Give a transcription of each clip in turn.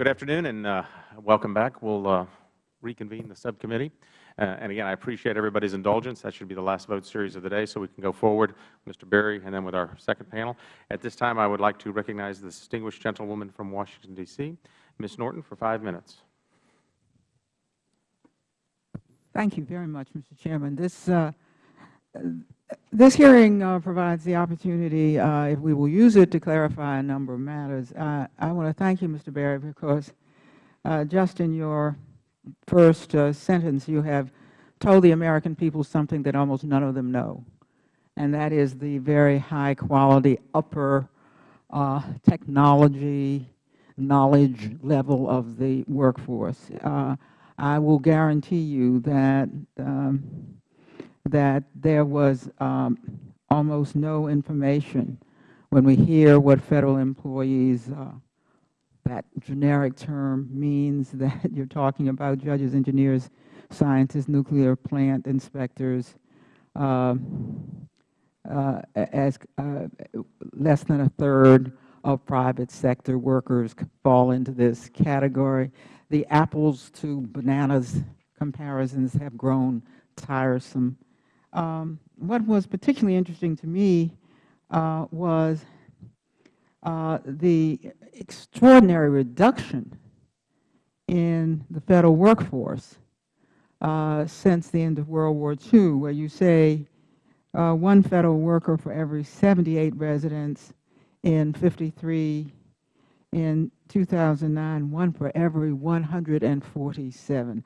Good afternoon and uh, welcome back. We'll uh, reconvene the subcommittee. Uh, and again, I appreciate everybody's indulgence. That should be the last vote series of the day, so we can go forward, Mr. Berry, and then with our second panel. At this time, I would like to recognize the distinguished gentlewoman from Washington, D.C., Ms. Norton, for five minutes. Thank you very much, Mr. Chairman. This uh, this hearing uh, provides the opportunity, uh, if we will use it, to clarify a number of matters. Uh, I want to thank you, Mr. Berry, because uh, just in your first uh, sentence, you have told the American people something that almost none of them know, and that is the very high quality upper uh, technology knowledge level of the workforce. I will guarantee you that um, that there was um, almost no information when we hear what Federal employees, uh, that generic term means that you are talking about judges, engineers, scientists, nuclear plant inspectors, uh, uh, as less than a third of private sector workers fall into this category. The apples to bananas comparisons have grown tiresome um, what was particularly interesting to me uh, was uh, the extraordinary reduction in the Federal workforce uh, since the end of World War II, where you say uh, one Federal worker for every 78 residents in 53 in 2009, one for every 147.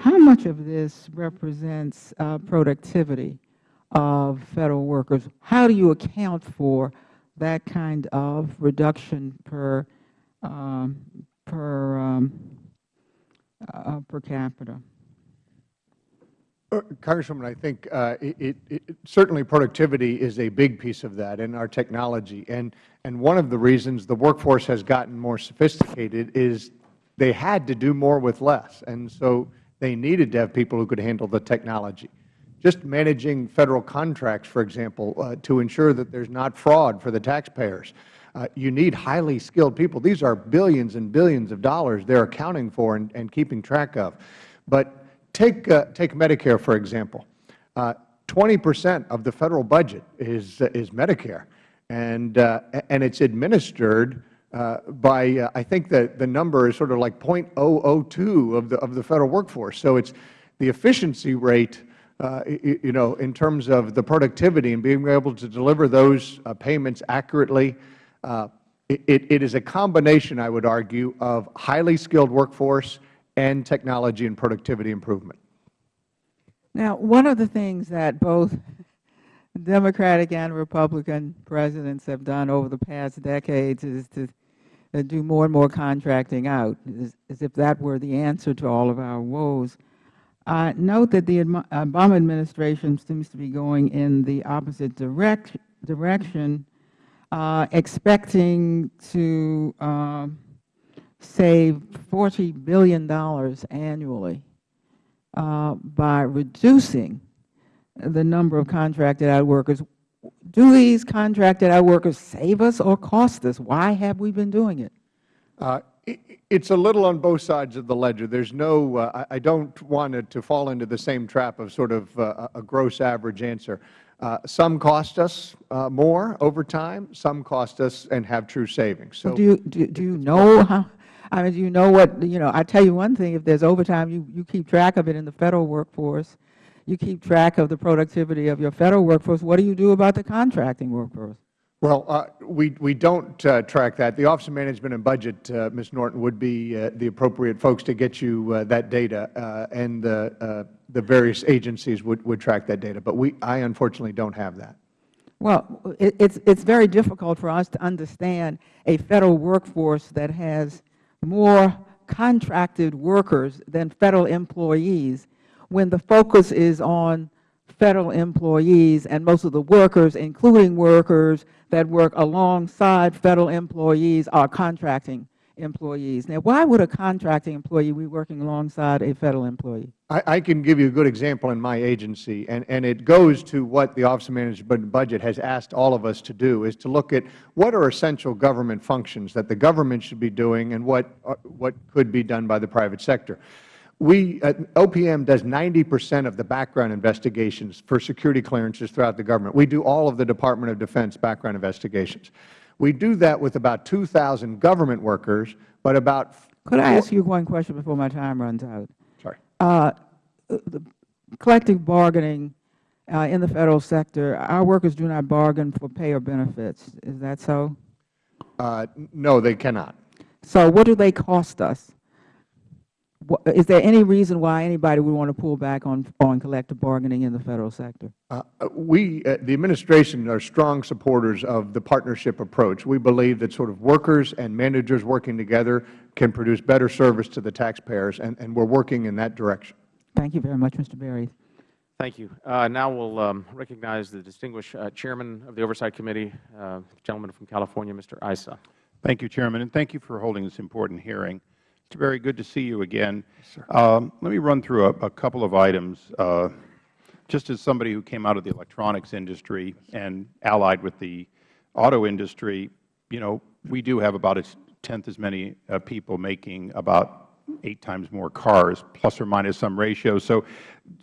How much of this represents uh, productivity of Federal workers? How do you account for that kind of reduction per um, per um, uh, per capita? Uh, Congresswoman, I think uh, it, it, certainly productivity is a big piece of that in our technology. And, and one of the reasons the workforce has gotten more sophisticated is they had to do more with less. And so they needed to have people who could handle the technology. Just managing Federal contracts, for example, uh, to ensure that there is not fraud for the taxpayers. Uh, you need highly skilled people. These are billions and billions of dollars they are accounting for and, and keeping track of. But take, uh, take Medicare, for example. Uh, twenty percent of the Federal budget is, is Medicare, and, uh, and it is administered by, uh, I think that the number is sort of like .002 of the, of the Federal workforce. So it's the efficiency rate, uh, you know, in terms of the productivity and being able to deliver those uh, payments accurately. Uh, it, it is a combination, I would argue, of highly skilled workforce and technology and productivity improvement. Now, one of the things that both Democratic and Republican presidents have done over the past decades is to uh, do more and more contracting out, as, as, if that were the answer to all of our woes. Uh, note that the Obama administration seems to be going in the opposite direct, direction, uh, expecting to uh, save $40 billion annually uh, by reducing the number of contracted out workers do these contracted out workers save us or cost us? Why have we been doing it? Uh, it's a little on both sides of the ledger. There's no, uh, I don't want it to fall into the same trap of sort of uh, a gross average answer. Uh, some cost us uh, more over time. Some cost us and have true savings. So do you, do, do you know how, I mean, do you know what, you know, I tell you one thing, if there's overtime, you, you keep track of it in the Federal workforce you keep track of the productivity of your Federal workforce. What do you do about the contracting workforce? Well, uh, we, we don't uh, track that. The Office of Management and Budget, uh, Ms. Norton, would be uh, the appropriate folks to get you uh, that data, uh, and the, the various agencies would, would track that data. But we, I unfortunately don't have that. Well, it, it's, it's very difficult for us to understand a Federal workforce that has more contracted workers than Federal employees when the focus is on Federal employees and most of the workers, including workers that work alongside Federal employees, are contracting employees. Now, why would a contracting employee be working alongside a Federal employee? I, I can give you a good example in my agency, and, and it goes to what the Office of Management and Budget has asked all of us to do, is to look at what are essential government functions that the government should be doing and what, uh, what could be done by the private sector. We, uh, OPM does 90 percent of the background investigations for security clearances throughout the government. We do all of the Department of Defense background investigations. We do that with about 2,000 government workers, but about Could I ask you one question before my time runs out? Sorry. Uh, the collective bargaining uh, in the Federal sector, our workers do not bargain for pay or benefits. Is that so? Uh, no, they cannot. So what do they cost us? Wha- Is there any reason why anybody would want to pull back on, on collective bargaining in the Federal sector? Uh, We, uh, the administration, are strong supporters of the partnership approach. We believe that sort of workers and managers working together can produce better service to the taxpayers, and, and we are working in that direction. Thank you very much, Mr. Berry. Thank you. Uh, Now we'll um, recognize the distinguished uh, Chairman of the Oversight Committee, uh, gentleman from California, Mr. Issa. Thank you, Chairman, and thank you for holding this important hearing. Mr. Berry, good to see you again. Um, let me run through a, a couple of items. Uh, just as somebody who came out of the electronics industry and allied with the auto industry, you know, we do have about a tenth as many uh, people making about eight times more cars, plus or minus some ratio. So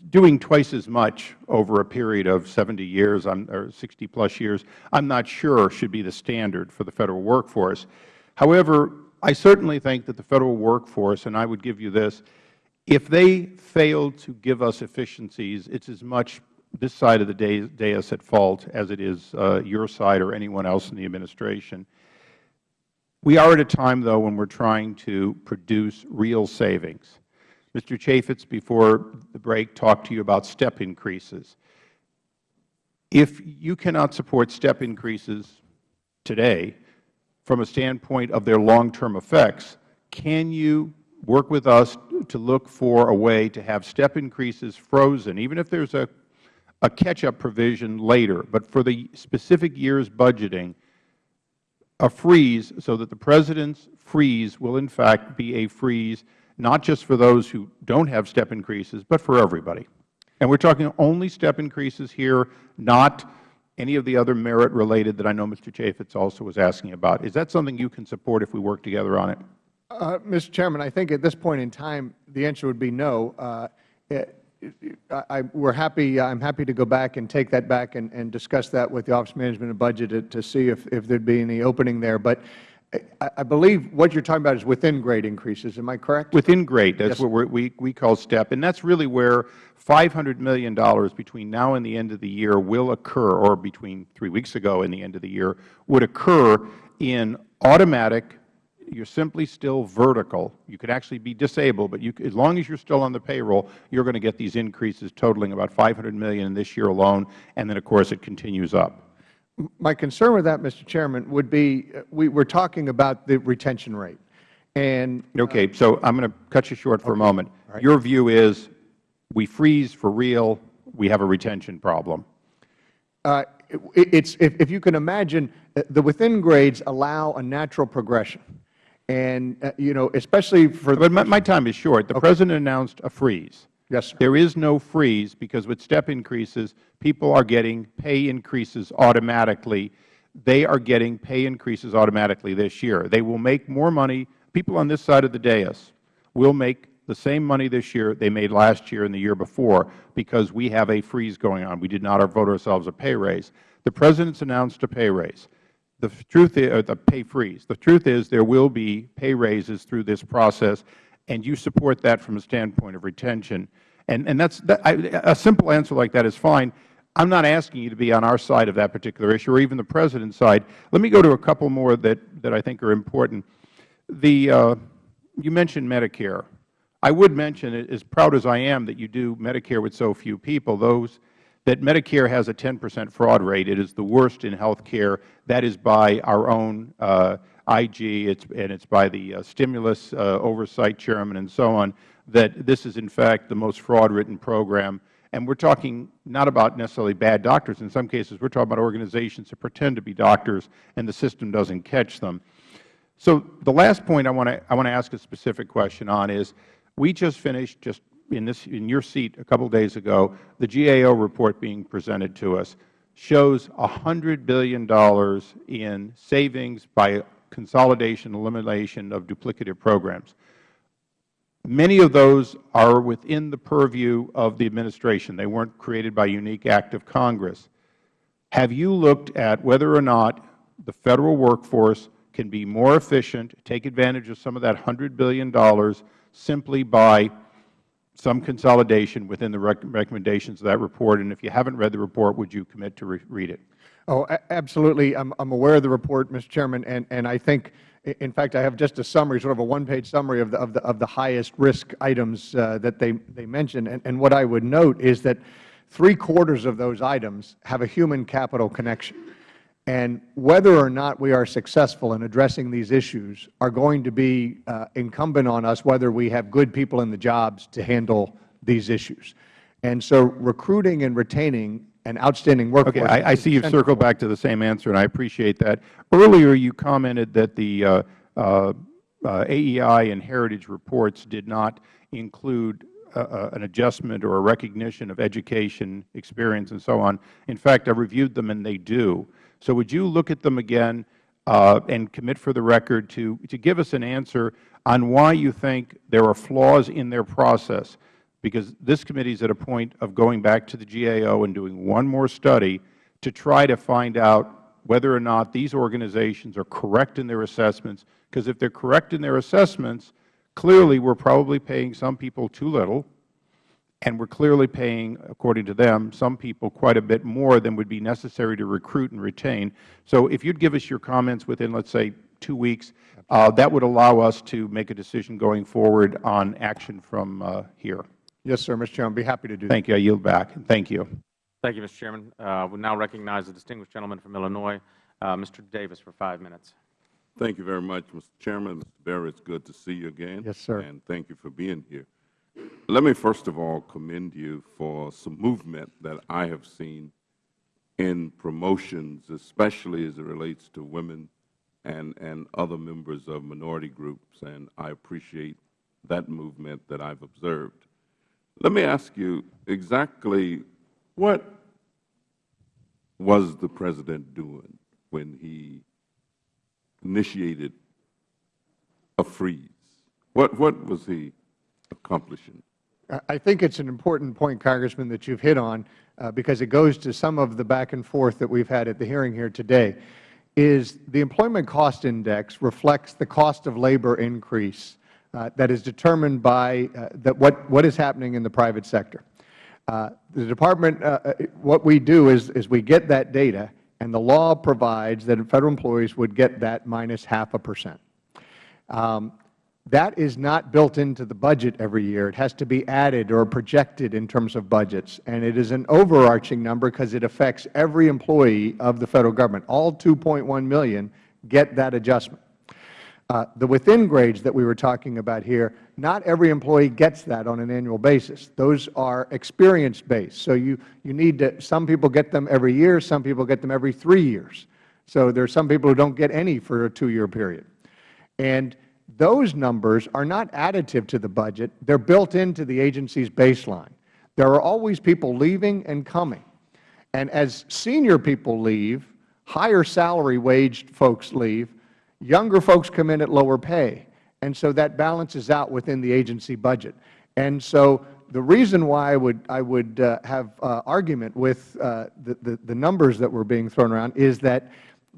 doing twice as much over a period of 70 years I'm- or 60 plus years, I'm not sure should be the standard for the Federal workforce. However, I certainly think that the Federal workforce, and I would give you this, if they fail to give us efficiencies, it's as much this side of the dais at fault as it is uh, your side or anyone else in the administration. We are at a time, though, when we are trying to produce real savings. Mr. Chaffetz, before the break, talked to you about step increases. If you cannot support step increases today from a standpoint of their long-term effects, can you work with us to look for a way to have step increases frozen, even if there is a, a catch-up provision later, but for the specific year's budgeting, a freeze so that the President's freeze will in fact be a freeze not just for those who don't have step increases, but for everybody. And we are talking only step increases here, not any of the other merit-related that I know Mr. Chaffetz also was asking about. Is that something you can support if we work together on it? Uh, Mr. Chairman, I think at this point in time, the answer would be no. Uh, I, I- we're happy, I'm happy to go back and take that back and, and discuss that with the Office of Management and Budget to, to see if, if there'd be any opening there. But I, I believe what you're talking about is within grade increases. Am I correct? Within grade, that's Yes. what we we call STEP, and that's really where $500 million between now and the end of the year will occur, or between three weeks ago and the end of the year, would occur in automatic, you're simply still vertical. You could actually be disabled, but you, as long as you're still on the payroll, you're going to get these increases totaling about $500 million this year alone, and then, of course, it continues up. My concern with that, Mr. Chairman, would be, uh, we, we're talking about the retention rate. And Okay, so I'm going to cut you short for a moment. Your view is we freeze for real, we have a retention problem. Uh, it- It's, if if you can imagine, uh, the within grades allow a natural progression. And, uh, you know, especially for. But my, my time is short. The President announced a freeze. Yes, sir. There is no freeze because with step increases, people are getting pay increases automatically. They are getting pay increases automatically this year. They will make more money. People on this side of the dais will make the same money this year they made last year and the year before because we have a freeze going on. We did not vote ourselves a pay raise. The President's announced a pay raise. The truth is, the pay freeze. The truth is there will be pay raises through this process, and you support that from a standpoint of retention. And, and that's, that, I, a simple answer like that is fine. I'm not asking you to be on our side of that particular issue or even the President's side. Let me go to a couple more that, that I think are important. The, uh, you mentioned Medicare. I would mention, as proud as I am that you do Medicare with so few people, those that Medicare has a 10 percent fraud rate. It is the worst in health care. That is by our own uh, IG, it's, and it's by the uh, stimulus uh, oversight chairman and so on, that this is in fact the most fraud-ridden program. And we're talking not about necessarily bad doctors. In some cases, we're talking about organizations that pretend to be doctors and the system doesn't catch them. So the last point I want to I want to ask a specific question on is we just finished just in this in your seat a couple days ago the GAO report being presented to us shows $100 billion in savings by consolidation elimination of duplicative programs. Many of those are within the purview of the administration. They weren't created by unique act of Congress. Have you looked at whether or not the Federal workforce can be more efficient, take advantage of some of that $100 billion simply by some consolidation within the rec recommendations of that report? And if you haven't read the report, would you commit to re read it? Oh, absolutely. I'm, I'm aware of the report, Mr. Chairman, and, and I think, in fact, I have just a summary, sort of a one-page summary of the, of the, of the highest risk items uh, that they, they mentioned. And, and what I would note is that three-quarters of those items have a human capital connection. And whether or not we are successful in addressing these issues are going to be uh, incumbent on us whether we have good people in the jobs to handle these issues. And so recruiting and retaining an outstanding workforce. Okay, I, I see you've circled back to the same answer, and I appreciate that. Earlier, you commented that the uh, uh, uh, AEI and Heritage reports did not include uh, uh, an adjustment or a recognition of education, experience, and so on. In fact, I reviewed them, and they do. So would you look at them again uh, and commit for the record to, to give us an answer on why you think there are flaws in their process? Because this committee is at a point of going back to the GAO and doing one more study to try to find out whether or not these organizations are correct in their assessments, because if they are correct in their assessments, clearly we are probably paying some people too little, and we are clearly paying, according to them, some people quite a bit more than would be necessary to recruit and retain. So if you would give us your comments within, let's say, two weeks, uh, that would allow us to make a decision going forward on action from uh, here. Yes, sir, Mr. Chairman. I'd be happy to do that. Thank you. I yield back. Thank you. Thank you, Mr. Chairman. Uh, we now recognize the distinguished gentleman from Illinois, uh, Mr. Davis, for five minutes. Thank you very much, Mr. Chairman. Mr. Berry, it's good to see you again. Yes, sir. And thank you for being here. Let me first of all commend you for some movement that I have seen in promotions, especially as it relates to women and, and other members of minority groups, and I appreciate that movement that I've observed. Let me ask you exactly what was the President doing when he initiated a freeze? What, what was he accomplishing? I- think it's an important point, Congressman, that you've hit on, uh, because it goes to some of the back and forth that we've had at the hearing here today, is the Employment Cost Index reflects the cost of labor increase that is determined by uh, that what, what is happening in the private sector. Uh, the Department, uh, uh, what we do is, is we get that data, and the law provides that Federal employees would get that minus half a percent. Um, that is not built into the budget every year. It has to be added or projected in terms of budgets. And it is an overarching number because it affects every employee of the Federal Government. All 2.1 million get that adjustment. Uh, the within grades that we were talking about here, not every employee gets that on an annual basis. Those are experience-based. So you, you need to, some people get them every year, some people get them every three years. So there are some people who don't get any for a two-year period. And those numbers are not additive to the budget. They are built into the agency's baseline. There are always people leaving and coming. And as senior people leave, higher salary waged folks leave, younger folks come in at lower pay. And so that balances out within the agency budget. And so the reason why I would, I would uh, have uh, argument with uh, the, the, the numbers that were being thrown around is that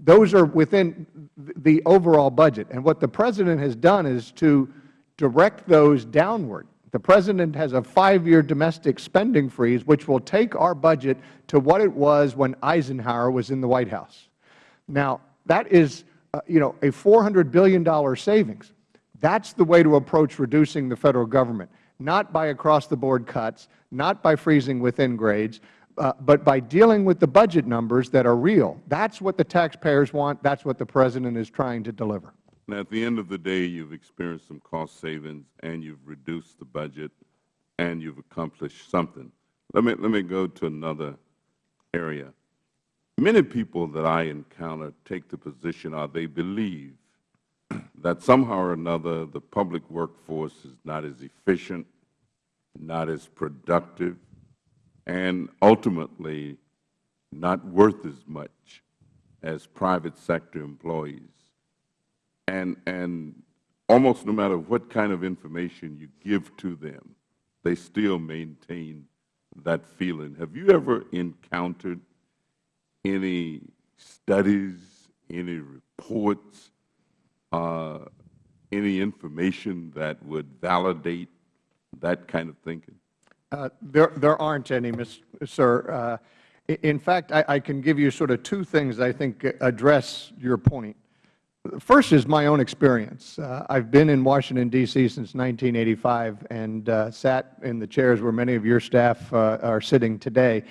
those are within the overall budget. And what the President has done is to direct those downward. The President has a five-year domestic spending freeze, which will take our budget to what it was when Eisenhower was in the White House. Now, that is, uh, you know, a $400 billion savings. That's the way to approach reducing the Federal Government, not by across-the-board cuts, not by freezing within grades, uh, but by dealing with the budget numbers that are real. That's what the taxpayers want. That's what the President is trying to deliver. And at the end of the day, you've experienced some cost savings, and you've reduced the budget, and you've accomplished something. Let me, let me go to another area. Many people that I encounter take the position, or they believe, that somehow or another the public workforce is not as efficient, not as productive, and ultimately not worth as much as private sector employees. And, and almost no matter what kind of information you give to them, they still maintain that feeling. Have you ever encountered any studies, any reports, uh, any information that would validate that kind of thinking? Uh, there, there aren't any, Ms., sir. Uh, in fact, I, I can give you sort of two things I think address your point. First is my own experience. Uh, I've been in Washington, D.C. since 1985 and uh, sat in the chairs where many of your staff uh, are sitting today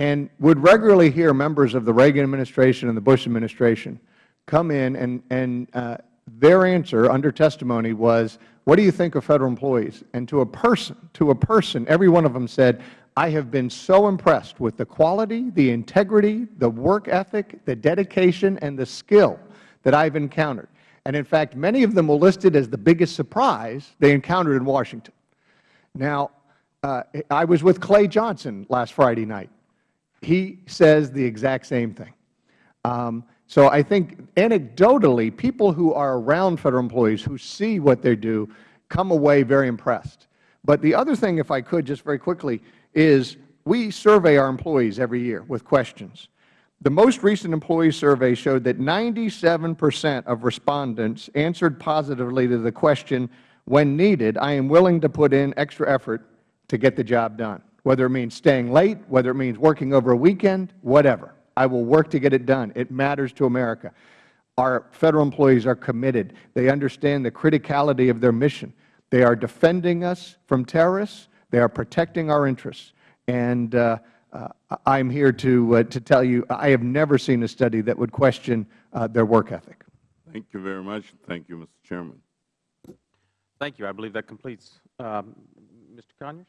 and would regularly hear members of the Reagan administration and the Bush administration come in and, and uh, their answer under testimony was, what do you think of Federal employees? And to a person, to a person, every one of them said, I have been so impressed with the quality, the integrity, the work ethic, the dedication, and the skill that I have encountered. And in fact, many of them were listed as the biggest surprise they encountered in Washington. Now, uh, I was with Clay Johnson last Friday night. He says the exact same thing. Um, so I think anecdotally, people who are around Federal employees who see what they do come away very impressed. But the other thing, if I could, just very quickly, is we survey our employees every year with questions. The most recent employee survey showed that 97 percent of respondents answered positively to the question, when needed, I am willing to put in extra effort to get the job done, whether it means staying late, whether it means working over a weekend, whatever. I will work to get it done. It matters to America. Our Federal employees are committed. They understand the criticality of their mission. They are defending us from terrorists. They are protecting our interests. And uh, uh, I am here to, uh, to tell you I have never seen a study that would question uh, their work ethic. Thank you very much. Thank you, Mr. Chairman. Thank you. I believe that completes. Um, Mr. Conyers?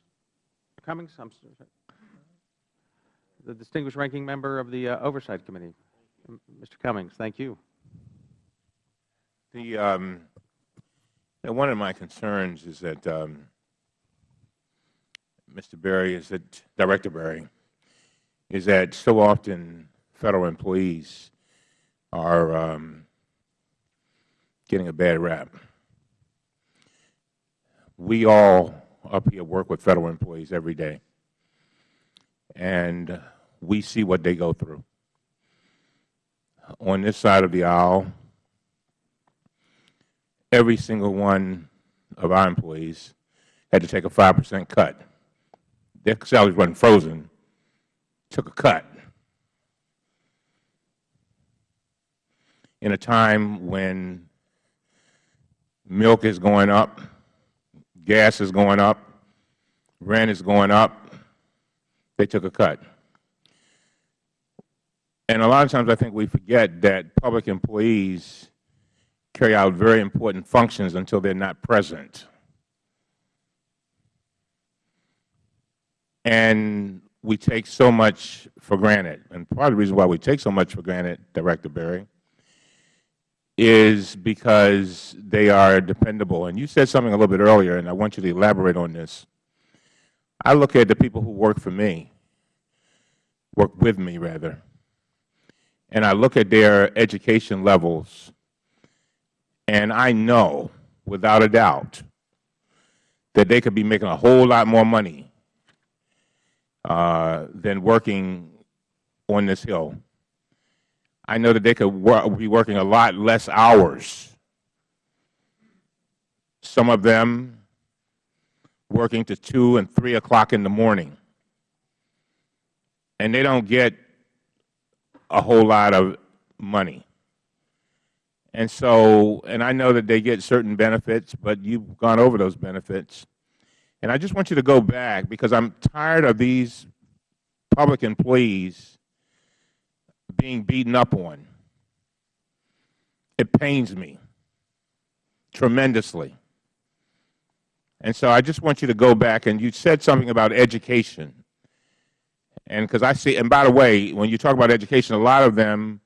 Cummings? I'm sorry. The distinguished ranking member of the uh, Oversight Committee. Mr. Cummings, thank you. The, um, one of my concerns is that, um, Mr. Berry, is that, Director Berry, is that so often Federal employees are um, getting a bad rap. We all up here work with Federal employees every day, and we see what they go through. On this side of the aisle, every single one of our employees had to take a 5 percent cut. Their salaries wasn't frozen, took a cut. In a time when milk is going up, gas is going up, rent is going up, they took a cut. And a lot of times I think we forget that public employees carry out very important functions until they are not present. And we take so much for granted. And part of the reason why we take so much for granted, Director Berry, is because they are dependable. And you said something a little bit earlier, and I want you to elaborate on this. I look at the people who work for me, work with me, rather, and I look at their education levels, and I know, without a doubt, that they could be making a whole lot more money uh, than working on this Hill. I know that they could wor be working a lot less hours. Some of them working to 2 and 3 o'clock in the morning. And they don't get a whole lot of money. And so, and I know that they get certain benefits, but you've gone over those benefits. And I just want you to go back because I'm tired of these public employees being beaten up on. It pains me tremendously. And so I just want you to go back, and you said something about education. And because I see, and by the way, when you talk about education, a lot of them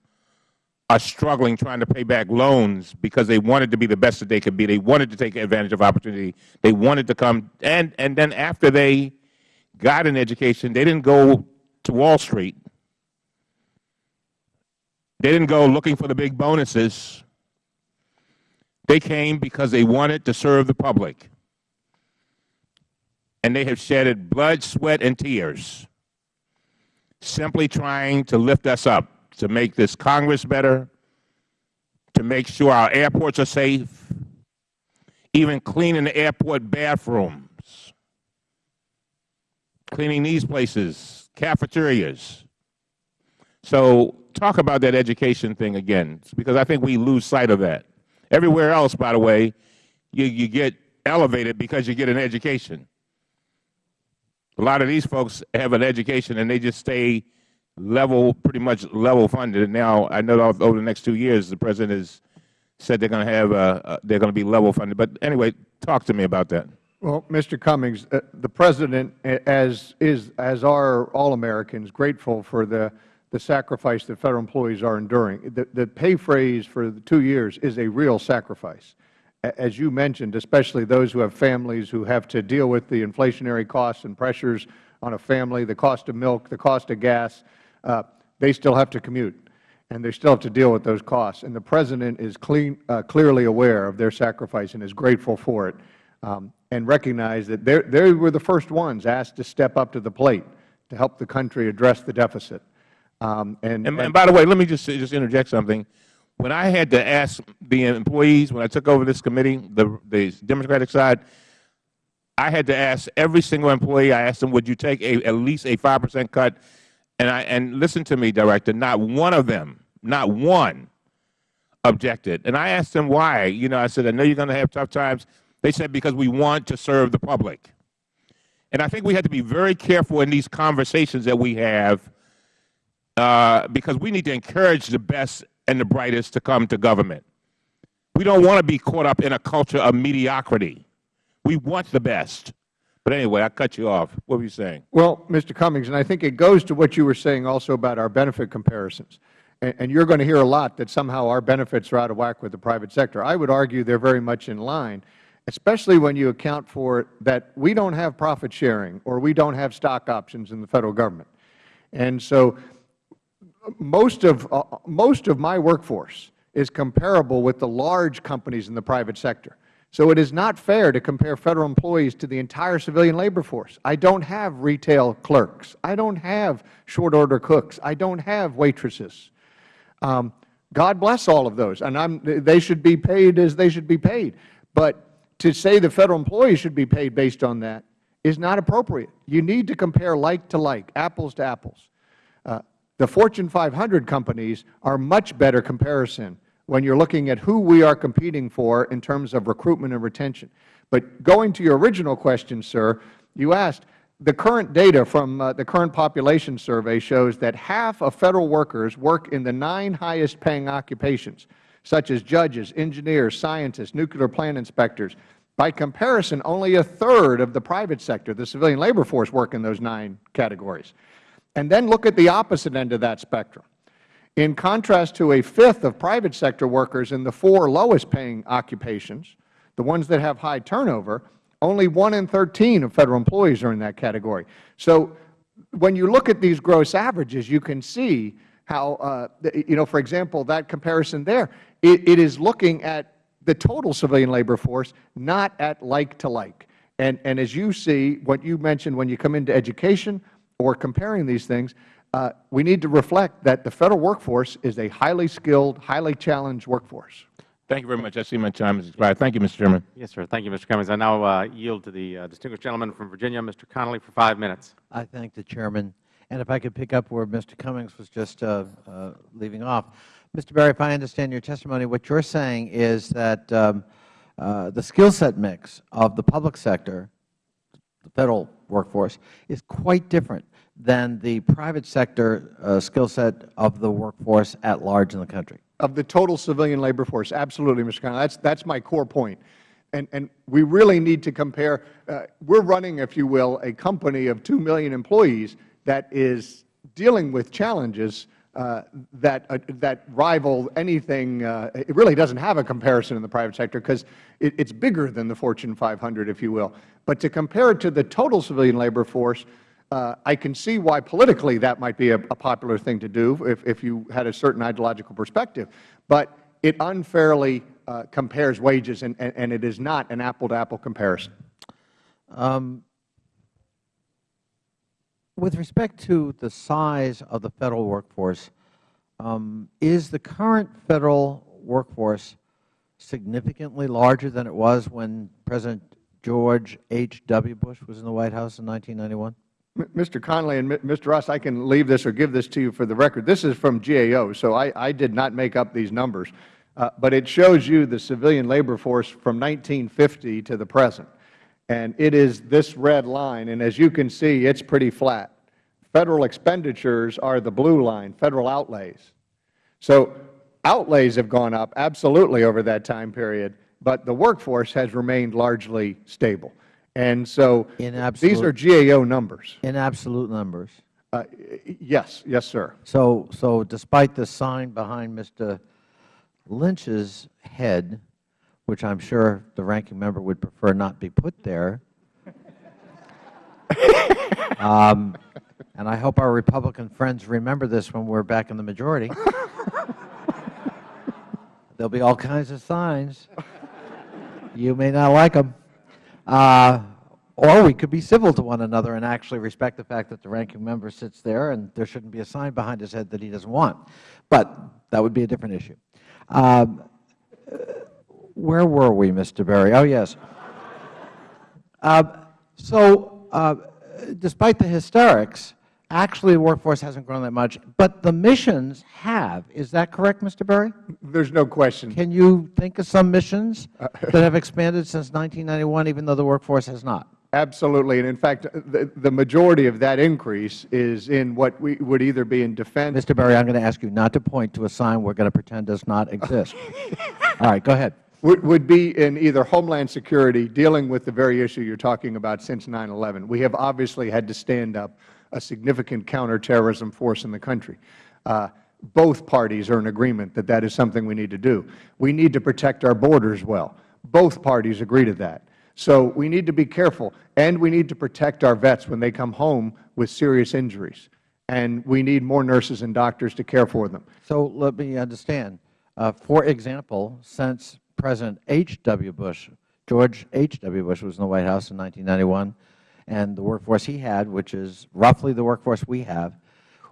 are struggling trying to pay back loans because they wanted to be the best that they could be. They wanted to take advantage of opportunity. They wanted to come, and, and then after they got an education, they didn't go to Wall Street. They didn't go looking for the big bonuses. They came because they wanted to serve the public. And they have shedded blood, sweat, and tears simply trying to lift us up, to make this Congress better, to make sure our airports are safe, even cleaning the airport bathrooms, cleaning these places, cafeterias. So talk about that education thing again, because I think we lose sight of that. Everywhere else, by the way, you, you get elevated because you get an education. A lot of these folks have an education and they just stay level, pretty much level funded. And now I know over the next two years, the president has said they're going to have, uh, uh, they're going to be level funded. But anyway, talk to me about that. Well, Mr. Cummings, uh, the President, as is as are all Americans, grateful for the the sacrifice that Federal employees are enduring. The, the pay phrase for the two years is a real sacrifice as you mentioned, especially those who have families who have to deal with the inflationary costs and pressures on a family, the cost of milk, the cost of gas, uh, they still have to commute and they still have to deal with those costs. And the President is clean, uh, clearly aware of their sacrifice and is grateful for it um, and recognize that they were the first ones asked to step up to the plate to help the country address the deficit. Um, and, and, and, by the way, let me just, just interject something when I had to ask the employees, when I took over this committee, the, the Democratic side, I had to ask every single employee, I asked them, would you take a, at least a 5 percent cut? And, I, and listen to me, Director, not one of them, not one objected. And I asked them why. You know, I said, I know you're going to have tough times. They said, because we want to serve the public. And I think we have to be very careful in these conversations that we have uh, because we need to encourage the best and the brightest to come to government. We don't want to be caught up in a culture of mediocrity. We want the best. But anyway, I cut you off. What were you saying? Well, Mr. Cummings, and I think it goes to what you were saying also about our benefit comparisons. And, and you're going to hear a lot that somehow our benefits are out of whack with the private sector. I would argue they're very much in line, especially when you account for that we don't have profit sharing or we don't have stock options in the Federal Government. And so most of, uh, most of my workforce is comparable with the large companies in the private sector. So it is not fair to compare Federal employees to the entire civilian labor force. I don't have retail clerks. I don't have short-order cooks. I don't have waitresses. Um, God bless all of those, and I'm, they should be paid as they should be paid. But to say the Federal employees should be paid based on that is not appropriate. You need to compare like to like, apples to apples. The Fortune 500 companies are much better comparison when you are looking at who we are competing for in terms of recruitment and retention. But going to your original question, sir, you asked, the current data from uh, the current population survey shows that half of Federal workers work in the nine highest paying occupations, such as judges, engineers, scientists, nuclear plant inspectors. By comparison, only a third of the private sector, the civilian labor force, work in those nine categories. And then look at the opposite end of that spectrum. In contrast to a fifth of private sector workers in the four lowest paying occupations, the ones that have high turnover, only 1 in 13 of Federal employees are in that category. So when you look at these gross averages, you can see how, uh, you know, for example, that comparison there, it, it is looking at the total civilian labor force, not at like to like. And, and as you see, what you mentioned when you come into education, or comparing these things, uh, we need to reflect that the Federal workforce is a highly skilled, highly challenged workforce. Thank you very much. I see my time has expired. Thank you, Mr. Chairman. Yes, sir. Thank you, Mr. Cummings. I now uh, yield to the uh, distinguished gentleman from Virginia, Mr. Connolly, for five minutes. I thank the Chairman. And if I could pick up where Mr. Cummings was just uh, uh, leaving off. Mr. Berry, if I understand your testimony, what you are saying is that um, uh, the skill set mix of the public sector, the Federal workforce is quite different than the private sector uh, skill set of the workforce at large in the country. Of the total civilian labor force, absolutely, Mr. Connolly. That's, that's my core point. And, and we really need to compare. Uh, we're running, if you will, a company of 2 million employees that is dealing with challenges that, uh, that rival anything. uh, It really doesn't have a comparison in the private sector because it, it's bigger than the Fortune 500, if you will. But to compare it to the total civilian labor force, uh, I can see why politically that might be a, a popular thing to do if, if you had a certain ideological perspective. But it unfairly uh, compares wages, and, and, and it is not an apple-to-apple comparison. Um, with respect to the size of the Federal workforce, um, is the current Federal workforce significantly larger than it was when President George H. W. Bush was in the White House in 1991? Mr. Connolly and Mr. Ross, I can leave this or give this to you for the record. This is from GAO, so I, I did not make up these numbers. Uh, but it shows you the civilian labor force from 1950 to the present. And it is this red line, and as you can see, it's pretty flat. Federal expenditures are the blue line, Federal outlays. So outlays have gone up absolutely over that time period, but the workforce has remained largely stable. And so In absolute, these are GAO numbers. In absolute numbers. Uh, Yes, yes, sir. So, so despite the sign behind Mr. Lynch's head, which I'm sure the ranking member would prefer not be put there, um, and I hope our Republican friends remember this when we're back in the majority. There'll be all kinds of signs. You may not like them. Uh, or we could be civil to one another and actually respect the fact that the ranking member sits there and there shouldn't be a sign behind his head that he doesn't want. But that would be a different issue. Um, where were we, Mr. Berry? Oh, yes. Uh, so uh, despite the hysterics, actually the workforce hasn't grown that much, but the missions have. Is that correct, Mr. Berry? There's no question. Can you think of some missions that have expanded since 1991, even though the workforce has not? Absolutely. And in fact, the, the majority of that increase is in what we would either be in defense. Mr. Berry, I'm going to ask you not to point to a sign we're going to pretend does not exist. All right, go ahead. Would, be in either Homeland Security, dealing with the very issue you're talking about since 9-11. We have obviously had to stand up a significant counterterrorism force in the country. Uh, both parties are in agreement that that is something we need to do. We need to protect our borders well. Both parties agree to that. So we need to be careful, and we need to protect our vets when they come home with serious injuries. And we need more nurses and doctors to care for them. So let me understand. Uh, for example, since President H. W. Bush, George H. W. Bush was in the White House in 1991, and the workforce he had, which is roughly the workforce we have,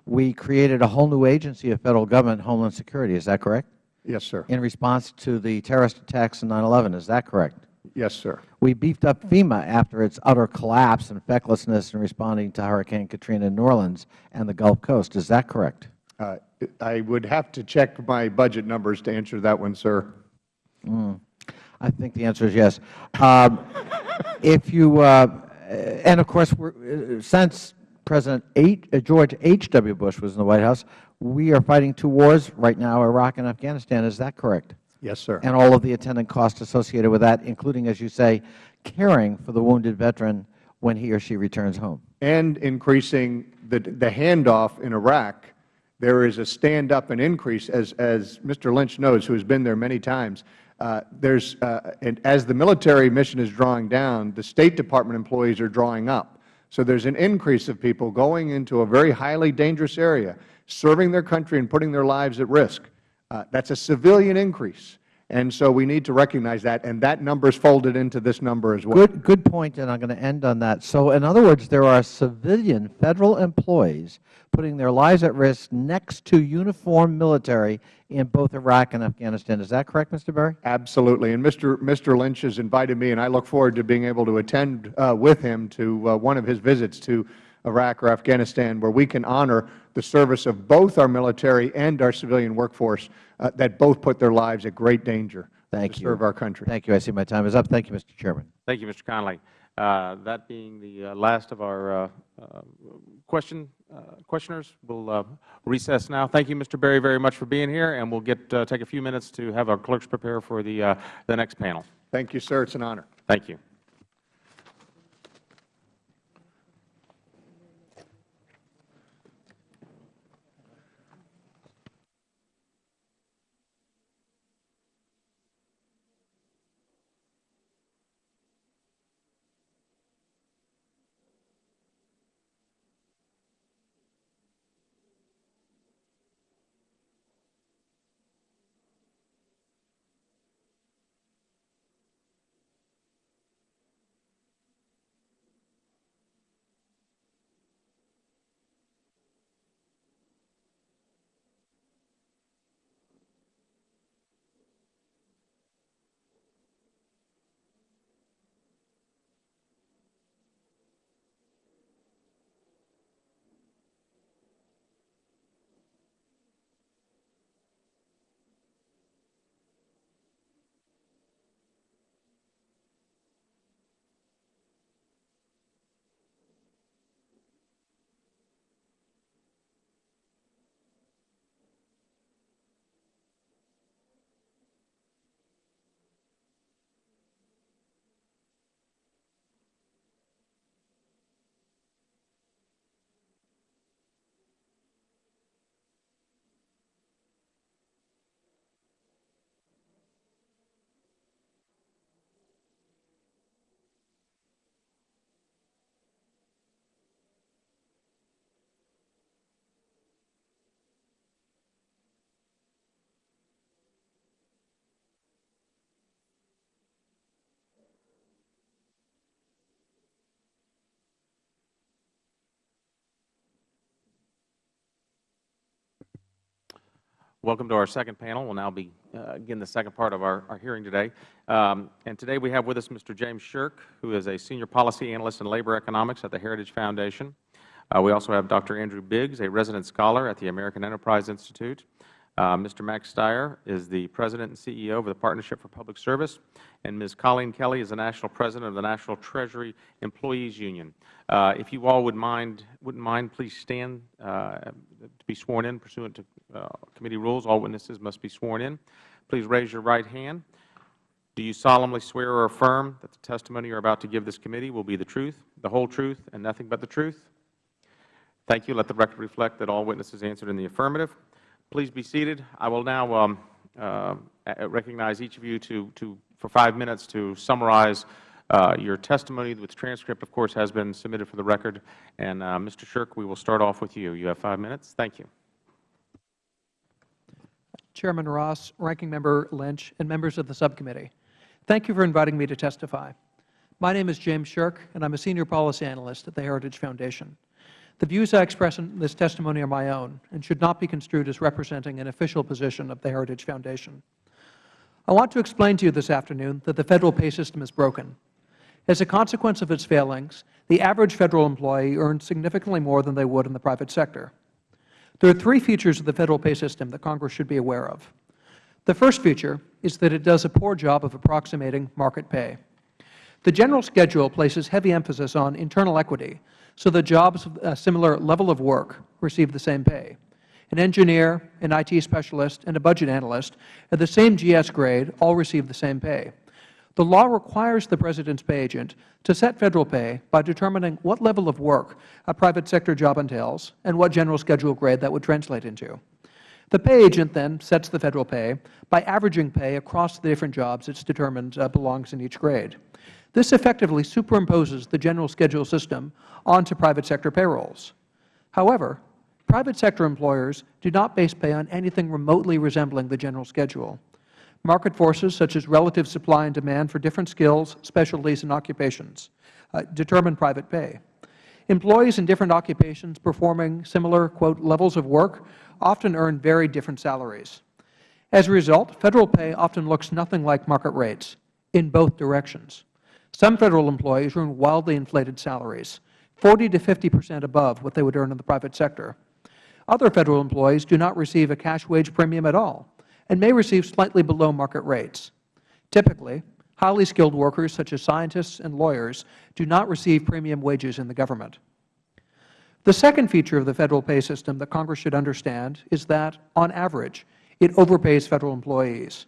we created a whole new agency of Federal Government, Homeland Security. Is that correct? Yes, sir. In response to the terrorist attacks in 9-11. Is that correct? Yes, sir. We beefed up FEMA after its utter collapse and fecklessness in responding to Hurricane Katrina in New Orleans and the Gulf Coast. Is that correct? Uh, I would have to check my budget numbers to answer that one, sir. I think the answer is yes. Um, if you, uh, and of course, uh, since President H, uh, George H. W. Bush was in the White House, we are fighting two wars right now, Iraq and Afghanistan. Is that correct? Yes, sir. And all of the attendant costs associated with that, including, as you say, caring for the wounded veteran when he or she returns home. And increasing the, the handoff in Iraq, there is a stand-up and increase, as, as Mr. Lynch knows, who has been there many times. Uh, there's, uh, and as the military mission is drawing down, the State Department employees are drawing up. So there's an increase of people going into a very highly dangerous area, serving their country and putting their lives at risk. Uh, that's a civilian increase. And so we need to recognize that, and that number is folded into this number as well. Good, good point, and I'm going to end on that. So, in other words, there are civilian Federal employees putting their lives at risk next to uniformed military in both Iraq and Afghanistan. Is that correct, Mr. Berry? Absolutely. And Mr. Mr. Lynch has invited me, and I look forward to being able to attend uh, with him to uh, one of his visits to Iraq or Afghanistan, where we can honor the service of both our military and our civilian workforce uh, that both put their lives at great danger Thank to you. serve our country. Thank you. I see my time is up. Thank you, Mr. Chairman. Thank you, Mr. Connolly. Uh, That being the uh, last of our uh, uh, question, uh, questioners, we'll uh, recess now. Thank you, Mr. Berry, very much for being here, and we'll get, uh, take a few minutes to have our clerks prepare for the, uh, the next panel. Thank you, sir. It's an honor. Thank you. Welcome to our second panel. We'll now begin the second part of our, our hearing today. Um, and today we have with us Mr. James Sherk, who is a Senior Policy Analyst in Labor Economics at the Heritage Foundation. Uh, we also have Dr. Andrew Biggs, a resident scholar at the American Enterprise Institute. Uh, Mr. Max Stier is the President and CEO of the Partnership for Public Service, and Ms. Colleen Kelley is the National President of the National Treasury Employees Union. Uh, if you all would mind, wouldn't mind, please stand uh, to be sworn in pursuant to uh, committee rules. All witnesses must be sworn in. Please raise your right hand. Do you solemnly swear or affirm that the testimony you are about to give this committee will be the truth, the whole truth, and nothing but the truth? Thank you. Let the record reflect that all witnesses answered in the affirmative. Please be seated. I will now um, uh, recognize each of you to, to, for five minutes to summarize uh, your testimony. The transcript, of course, has been submitted for the record. And, uh, Mr. Sherk, we will start off with you. You have five minutes. Thank you. Chairman Ross, Ranking Member Lynch, and members of the subcommittee. Thank you for inviting me to testify. My name is James Sherk, and I am a Senior Policy Analyst at the Heritage Foundation. The views I express in this testimony are my own and should not be construed as representing an official position of the Heritage Foundation. I want to explain to you this afternoon that the Federal pay system is broken. As a consequence of its failings, the average Federal employee earns significantly more than they would in the private sector. There are three features of the Federal pay system that Congress should be aware of. The first feature is that it does a poor job of approximating market pay. The general schedule places heavy emphasis on internal equity so that jobs of a similar level of work receive the same pay. An engineer, an IT specialist, and a budget analyst at the same GS grade all receive the same pay. The law requires the President's pay agent to set Federal pay by determining what level of work a private sector job entails and what general schedule grade that would translate into. The pay agent then sets the Federal pay by averaging pay across the different jobs it is determined uh, belongs in each grade. This effectively superimposes the general schedule system onto private sector payrolls. However, private sector employers do not base pay on anything remotely resembling the general schedule. Market forces such as relative supply and demand for different skills, specialties, and occupations uh, determine private pay. Employees in different occupations performing similar, quote, levels of work often earn very different salaries. As a result, Federal pay often looks nothing like market rates in both directions. Some Federal employees earn wildly inflated salaries, 40 to 50 percent above what they would earn in the private sector. Other Federal employees do not receive a cash wage premium at all and may receive slightly below market rates. Typically, highly skilled workers such as scientists and lawyers do not receive premium wages in the government. The second feature of the Federal pay system that Congress should understand is that, on average, it overpays Federal employees.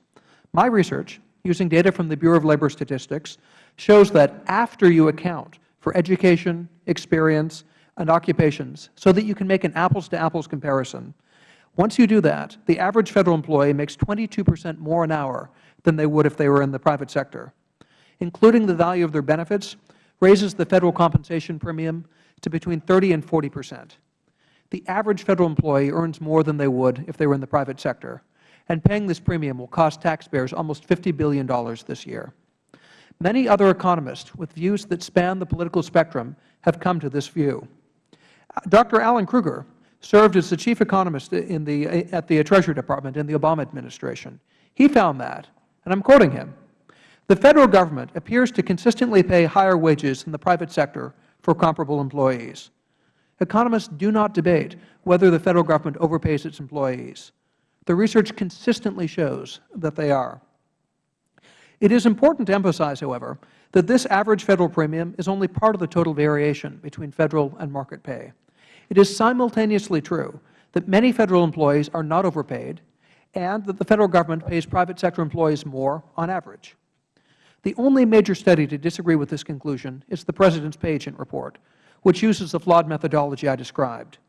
My research, using data from the Bureau of Labor Statistics, shows that after you account for education, experience, and occupations so that you can make an apples-to-apples comparison, once you do that, the average Federal employee makes 22 percent more an hour than they would if they were in the private sector. Including the value of their benefits raises the Federal compensation premium to between 30 and 40 percent. The average Federal employee earns more than they would if they were in the private sector, and paying this premium will cost taxpayers almost $50 billion this year. Many other economists with views that span the political spectrum have come to this view. Uh, Dr. Alan Krueger served as the chief economist in the, eh, at the Treasury Department in the Obama administration. He found that, and I am quoting him, the Federal Government appears to consistently pay higher wages than the private sector for comparable employees. Economists do not debate whether the Federal Government overpays its employees. The research consistently shows that they are. It is important to emphasize, however, that this average Federal premium is only part of the total variation between Federal and market pay. It is simultaneously true that many Federal employees are not overpaid and that the Federal Government pays private sector employees more on average. The only major study to disagree with this conclusion is the President's Pay Agent Report, which uses the flawed methodology I described.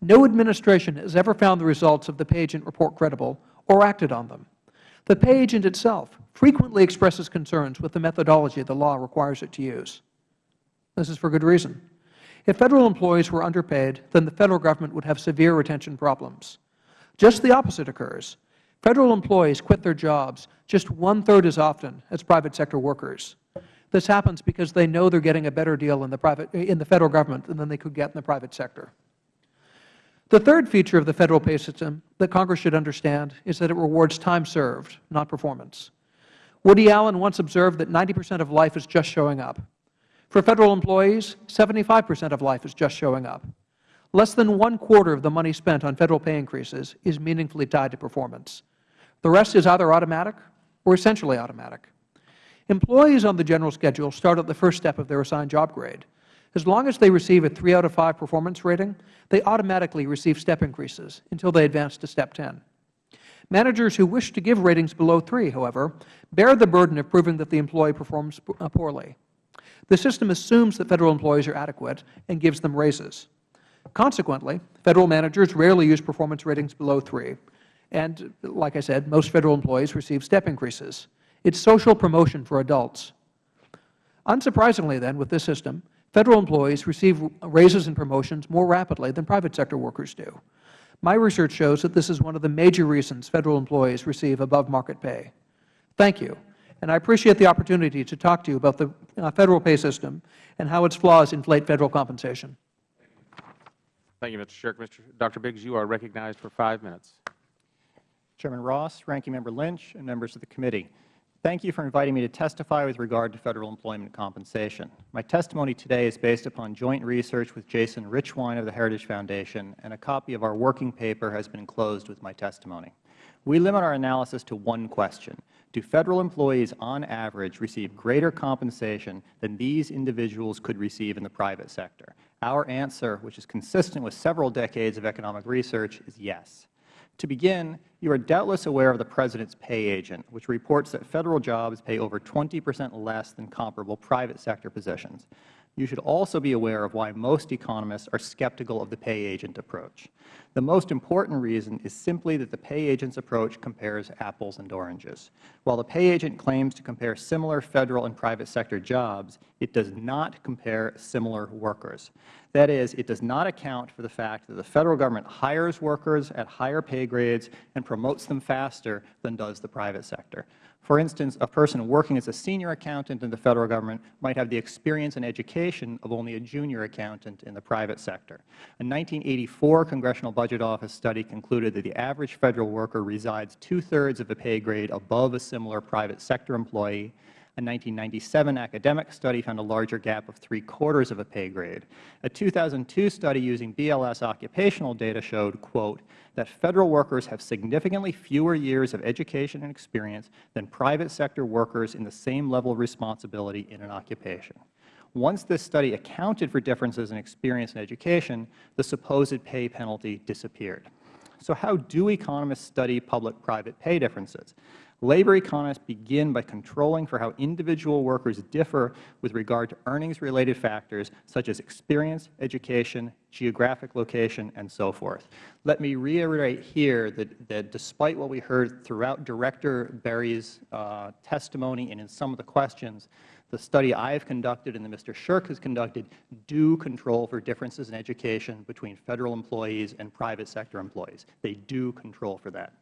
No administration has ever found the results of the Pay Agent Report credible or acted on them. The pay agent itself frequently expresses concerns with the methodology the law requires it to use. This is for good reason. If Federal employees were underpaid, then the Federal Government would have severe retention problems. Just the opposite occurs. Federal employees quit their jobs just one-third as often as private sector workers. This happens because they know they are getting a better deal in the, private, in the Federal Government than they could get in the private sector. The third feature of the Federal pay system that Congress should understand is that it rewards time served, not performance. Woody Allen once observed that 90 percent of life is just showing up. For Federal employees, 75 percent of life is just showing up. Less than one quarter of the money spent on Federal pay increases is meaningfully tied to performance. The rest is either automatic or essentially automatic. Employees on the general schedule start at the first step of their assigned job grade. As long as they receive a 3 out of 5 performance rating, they automatically receive step increases until they advance to step 10. Managers who wish to give ratings below 3, however, bear the burden of proving that the employee performs uh, poorly. The system assumes that Federal employees are adequate and gives them raises. Consequently, Federal managers rarely use performance ratings below 3, and, like I said, most Federal employees receive step increases. It is social promotion for adults. Unsurprisingly, then, with this system, Federal employees receive raises and promotions more rapidly than private sector workers do. My research shows that this is one of the major reasons Federal employees receive above-market pay. Thank you, and I appreciate the opportunity to talk to you about the uh, Federal pay system and how its flaws inflate Federal compensation. Thank you, Mr. Sherk. Mr. Dr. Biggs, you are recognized for five minutes. Chairman Ross, Ranking Member Lynch, and members of the committee. Thank you for inviting me to testify with regard to Federal employment compensation. My testimony today is based upon joint research with Jason Richwine of the Heritage Foundation, and a copy of our working paper has been enclosed with my testimony. We limit our analysis to one question. Do Federal employees on average receive greater compensation than these individuals could receive in the private sector? Our answer, which is consistent with several decades of economic research, is yes. To begin, you are doubtless aware of the President's pay agent, which reports that Federal jobs pay over 20 percent less than comparable private sector positions. You should also be aware of why most economists are skeptical of the pay agent approach. The most important reason is simply that the pay agent's approach compares apples and oranges. While the pay agent claims to compare similar Federal and private sector jobs, it does not compare similar workers. That is, it does not account for the fact that the Federal Government hires workers at higher pay grades and promotes them faster than does the private sector. For instance, a person working as a senior accountant in the Federal Government might have the experience and education of only a junior accountant in the private sector. A 1984 Congressional Budget Office study concluded that the average Federal worker resides two-thirds of a pay grade above a similar private sector employee, a 1997 academic study found a larger gap of three-quarters of a pay grade. A 2002 study using BLS occupational data showed, quote, that Federal workers have significantly fewer years of education and experience than private sector workers in the same level of responsibility in an occupation. Once this study accounted for differences in experience and education, the supposed pay penalty disappeared. So how do economists study public-private pay differences? Labor economists begin by controlling for how individual workers differ with regard to earnings-related factors such as experience, education, geographic location, and so forth. Let me reiterate here that, that despite what we heard throughout Director Berry's uh, testimony and in some of the questions, the study I have conducted and that Mr. Sherk has conducted do control for differences in education between Federal employees and private sector employees. They do control for that.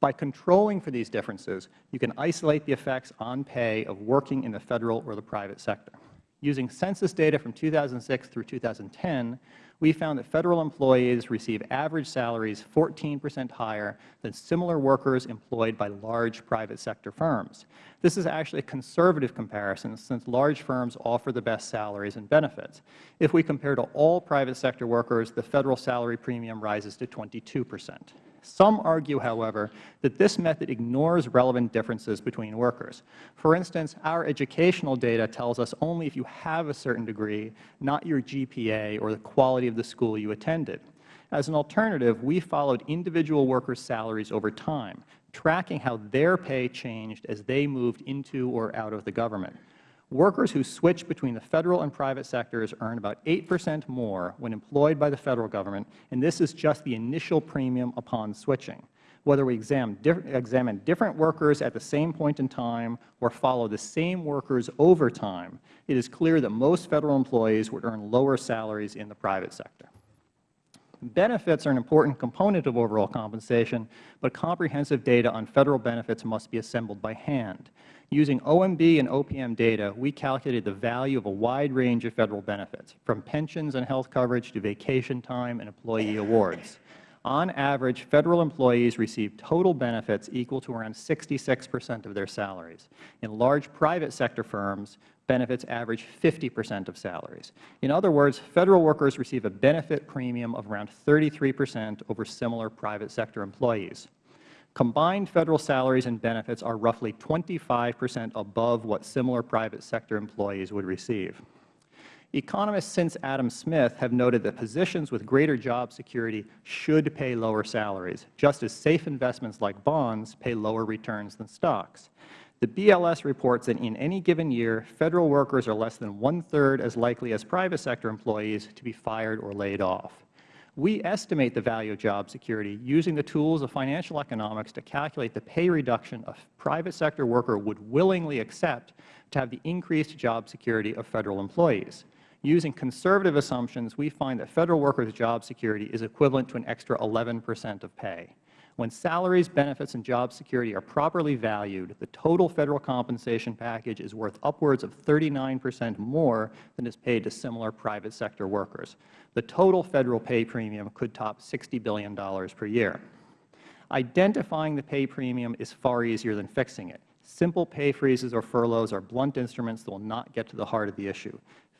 By controlling for these differences, you can isolate the effects on pay of working in the Federal or the private sector. Using census data from 2006 through 2010, we found that Federal employees receive average salaries 14 percent higher than similar workers employed by large private sector firms. This is actually a conservative comparison since large firms offer the best salaries and benefits. If we compare to all private sector workers, the Federal salary premium rises to 22 percent. Some argue, however, that this method ignores relevant differences between workers. For instance, our educational data tells us only if you have a certain degree, not your GPA or the quality of the school you attended. As an alternative, we followed individual workers' salaries over time, tracking how their pay changed as they moved into or out of the government. Workers who switch between the Federal and private sectors earn about 8 percent more when employed by the Federal Government, and this is just the initial premium upon switching. Whether we examine, examine different workers at the same point in time or follow the same workers over time, it is clear that most Federal employees would earn lower salaries in the private sector. Benefits are an important component of overall compensation, but comprehensive data on Federal benefits must be assembled by hand. Using OMB and OPM data, we calculated the value of a wide range of Federal benefits, from pensions and health coverage to vacation time and employee awards. On average, Federal employees receive total benefits equal to around 66 percent of their salaries. In large private sector firms, benefits average 50 percent of salaries. In other words, Federal workers receive a benefit premium of around 33 percent over similar private sector employees. Combined Federal salaries and benefits are roughly 25 percent above what similar private sector employees would receive. Economists since Adam Smith have noted that positions with greater job security should pay lower salaries, just as safe investments like bonds pay lower returns than stocks. The BLS reports that in any given year, Federal workers are less than one-third as likely as private sector employees to be fired or laid off. We estimate the value of job security using the tools of financial economics to calculate the pay reduction a private sector worker would willingly accept to have the increased job security of Federal employees. Using conservative assumptions, we find that Federal workers' job security is equivalent to an extra 11 percent of pay. When salaries, benefits, and job security are properly valued, the total Federal compensation package is worth upwards of 39 percent more than is paid to similar private sector workers. The total Federal pay premium could top $60 billion per year. Identifying the pay premium is far easier than fixing it. Simple pay freezes or furloughs are blunt instruments that will not get to the heart of the issue.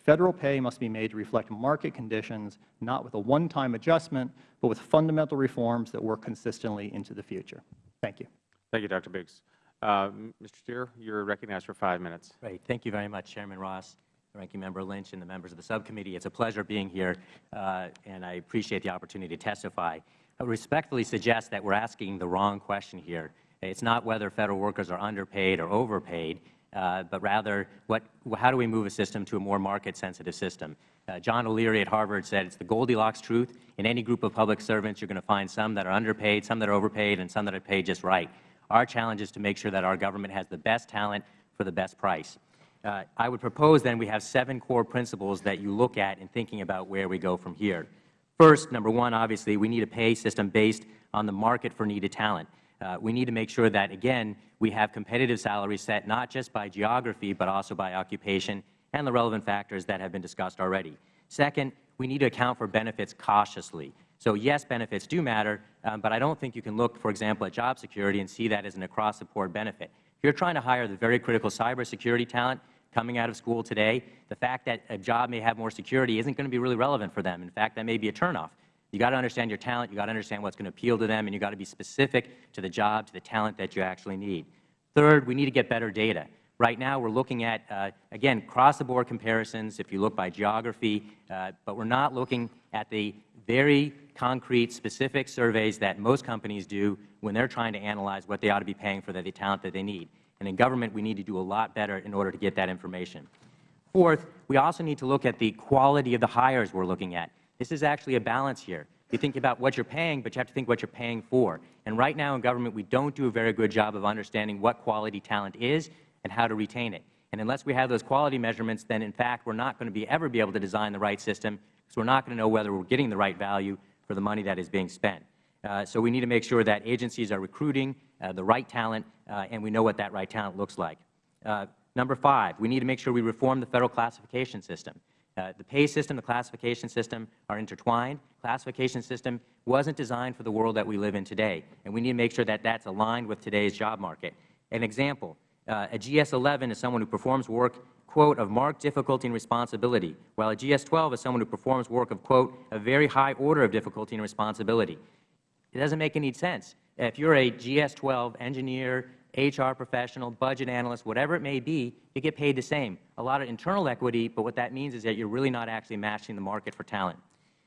Federal pay must be made to reflect market conditions, not with a one-time adjustment, but with fundamental reforms that work consistently into the future. Thank you. Thank you, Dr. Biggs. Uh, Mr. Stier, you are recognized for five minutes. Great. Thank you very much, Chairman Ross, Ranking Member Lynch, and the members of the subcommittee. It's a pleasure being here, uh, and I appreciate the opportunity to testify. I respectfully suggest that we're asking the wrong question here. It's not whether Federal workers are underpaid or overpaid uh, but rather what, how do we move a system to a more market-sensitive system. Uh, John O'Leary at Harvard said it's the Goldilocks truth. In any group of public servants, you're going to find some that are underpaid, some that are overpaid, and some that are paid just right. Our challenge is to make sure that our government has the best talent for the best price. Uh, I would propose then we have seven core principles that you look at in thinking about where we go from here. First, number one, obviously, we need a pay system based on the market for needed talent. Uh, we need to make sure that, again, we have competitive salaries set not just by geography, but also by occupation and the relevant factors that have been discussed already. Second, we need to account for benefits cautiously. So, yes, benefits do matter, um, but I don't think you can look, for example, at job security and see that as an across-the-board benefit. If you're trying to hire the very critical cybersecurity talent coming out of school today, the fact that a job may have more security isn't going to be really relevant for them. In fact, that may be a turnoff. You got to understand your talent. You got to understand what's going to appeal to them, and you got to be specific to the job, to the talent that you actually need. Third, we need to get better data. Right now, we're looking at, uh, again, cross-the-board comparisons if you look by geography, uh, but we're not looking at the very concrete, specific surveys that most companies do when they're trying to analyze what they ought to be paying for the talent that they need. And in government, we need to do a lot better in order to get that information. Fourth, we also need to look at the quality of the hires we're looking at. This is actually a balance here. You think about what you're paying, but you have to think what you're paying for. And right now in government, we don't do a very good job of understanding what quality talent is and how to retain it. And unless we have those quality measurements, then in fact we're not going to be ever be able to design the right system because we're not going to know whether we're getting the right value for the money that is being spent. Uh, so we need to make sure that agencies are recruiting uh, the right talent, uh, and we know what that right talent looks like. Uh, number five, we need to make sure we reform the Federal classification system. Uh, the pay system, the classification system are intertwined. Classification system wasn't designed for the world that we live in today, and we need to make sure that that's aligned with today's job market. An example, uh, a GS-11 is someone who performs work, quote, of marked difficulty and responsibility, while a GS-12 is someone who performs work of, quote, a very high order of difficulty and responsibility. It doesn't make any sense. If you're a GS-12 engineer, HR professional, budget analyst, whatever it may be, you get paid the same. A lot of internal equity, but what that means is that you're really not actually matching the market for talent.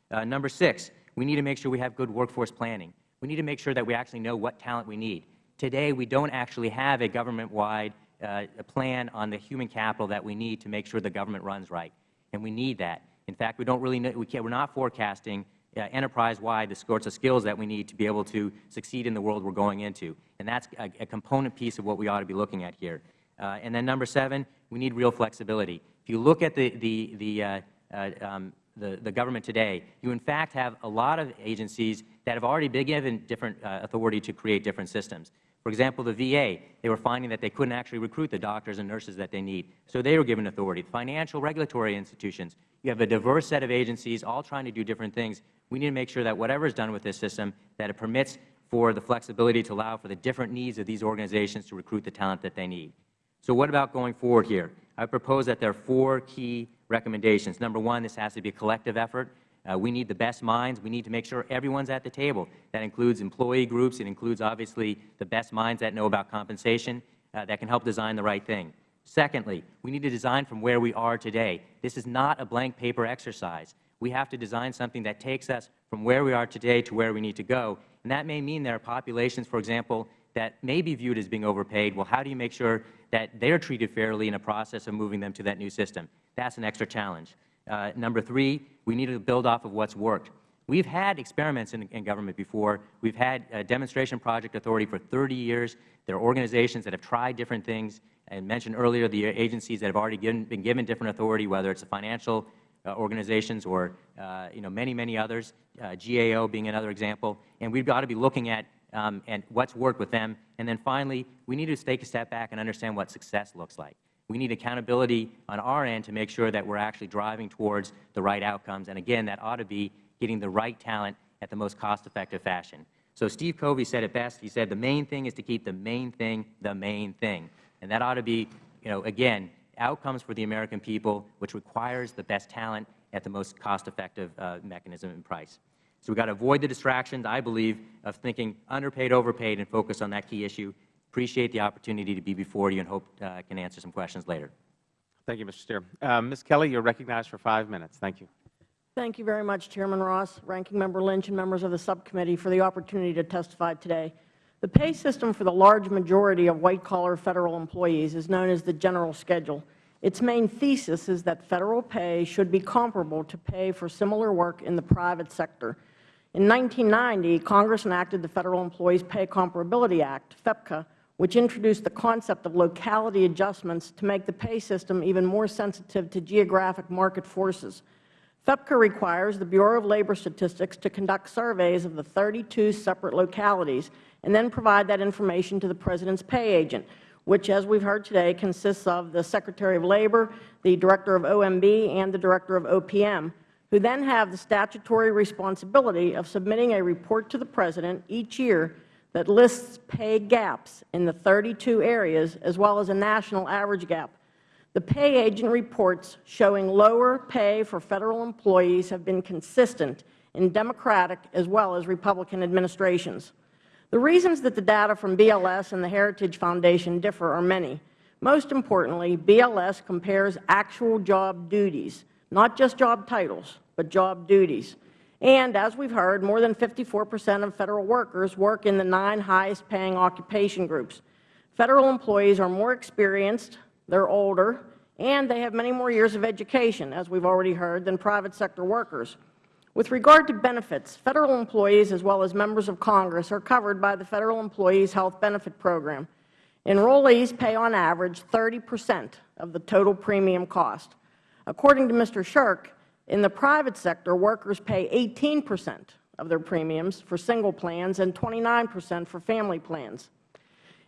Uh, number six, we need to make sure we have good workforce planning. We need to make sure that we actually know what talent we need. Today, we don't actually have a government-wide uh, plan on the human capital that we need to make sure the government runs right, and we need that. In fact, we don't really know, we we're not forecasting uh, enterprise-wide the sorts of skills that we need to be able to succeed in the world we're going into. And that's a, a component piece of what we ought to be looking at here. Uh, and then number seven, we need real flexibility. If you look at the, the, the, uh, uh, um, the, the, government today, you in fact have a lot of agencies that have already been given different uh, authority to create different systems. For example, the VA, they were finding that they couldn't actually recruit the doctors and nurses that they need, so they were given authority. Financial regulatory institutions, you have a diverse set of agencies all trying to do different things. We need to make sure that whatever is done with this system, that it permits for the flexibility to allow for the different needs of these organizations to recruit the talent that they need. So what about going forward here? I propose that there are four key recommendations. Number one, this has to be a collective effort. Uh, we need the best minds. We need to make sure everyone's at the table. That includes employee groups. It includes, obviously, the best minds that know about compensation uh, that can help design the right thing. Secondly, we need to design from where we are today. This is not a blank paper exercise. We have to design something that takes us from where we are today to where we need to go. And that may mean there are populations, for example, that may be viewed as being overpaid. Well, how do you make sure that they are treated fairly in a process of moving them to that new system? That's an extra challenge. Uh, number three, we need to build off of what's worked. We've had experiments in, in government before. We've had a demonstration project authority for 30 years. There are organizations that have tried different things. I mentioned earlier the agencies that have already given, been given different authority, whether it's the financial organizations or uh, you know, many, many others, uh, GAO being another example. And we've got to be looking at um, and what's worked with them. And then finally, we need to take a step back and understand what success looks like. We need accountability on our end to make sure that we're actually driving towards the right outcomes. And again, that ought to be getting the right talent at the most cost-effective fashion. So Steve Covey said it best. He said the main thing is to keep the main thing the main thing. And that ought to be, you know, again, outcomes for the American people, which requires the best talent at the most cost-effective uh, mechanism and price. So we've got to avoid the distractions, I believe, of thinking underpaid, overpaid, and focus on that key issue. Appreciate the opportunity to be before you and hope uh, I can answer some questions later. Thank you, Mr. Stier. Uh, Ms. Kelley, you are recognized for five minutes. Thank you. Thank you very much, Chairman Ross, Ranking Member Lynch, and members of the subcommittee for the opportunity to testify today. The pay system for the large majority of white-collar Federal employees is known as the General Schedule. Its main thesis is that Federal pay should be comparable to pay for similar work in the private sector. In 1990, Congress enacted the Federal Employees Pay Comparability Act, FEPCA, which introduced the concept of locality adjustments to make the pay system even more sensitive to geographic market forces. FEPCA requires the Bureau of Labor Statistics to conduct surveys of the 32 separate localities and then provide that information to the President's pay agent, which, as we have heard today, consists of the Secretary of Labor, the Director of OMB, and the Director of OPM, who then have the statutory responsibility of submitting a report to the President each year that lists pay gaps in the 32 areas as well as a national average gap. The pay agent reports showing lower pay for Federal employees have been consistent in Democratic as well as Republican administrations. The reasons that the data from BLS and the Heritage Foundation differ are many. Most importantly, BLS compares actual job duties, not just job titles, but job duties. And as we have heard, more than 54 percent of Federal workers work in the nine highest paying occupation groups. Federal employees are more experienced, they are older, and they have many more years of education, as we have already heard, than private sector workers. With regard to benefits, Federal employees as well as members of Congress are covered by the Federal Employees Health Benefit Program. Enrollees pay on average 30 percent of the total premium cost. According to Mr. Sherk, in the private sector, workers pay 18 percent of their premiums for single plans and 29 percent for family plans.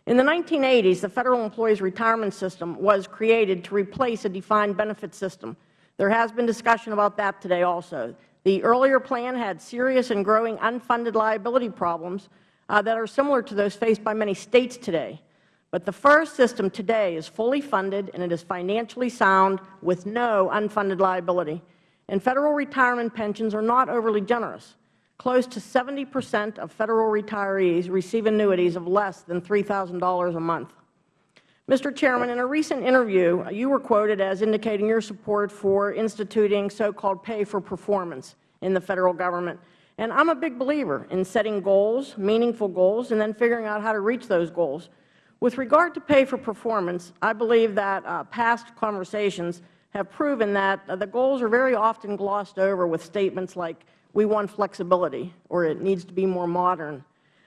In the 1980s, the Federal Employees Retirement System was created to replace a defined benefit system. There has been discussion about that today also. The earlier plan had serious and growing unfunded liability problems uh, that are similar to those faced by many States today. But the FERS system today is fully funded and it is financially sound with no unfunded liability and Federal retirement pensions are not overly generous. Close to 70 percent of Federal retirees receive annuities of less than $3,000 a month. Mr. Chairman, in a recent interview, you were quoted as indicating your support for instituting so-called pay for performance in the Federal Government. And I am a big believer in setting goals, meaningful goals, and then figuring out how to reach those goals. With regard to pay for performance, I believe that uh, past conversations have proven that uh, the goals are very often glossed over with statements like, we want flexibility, or it needs to be more modern.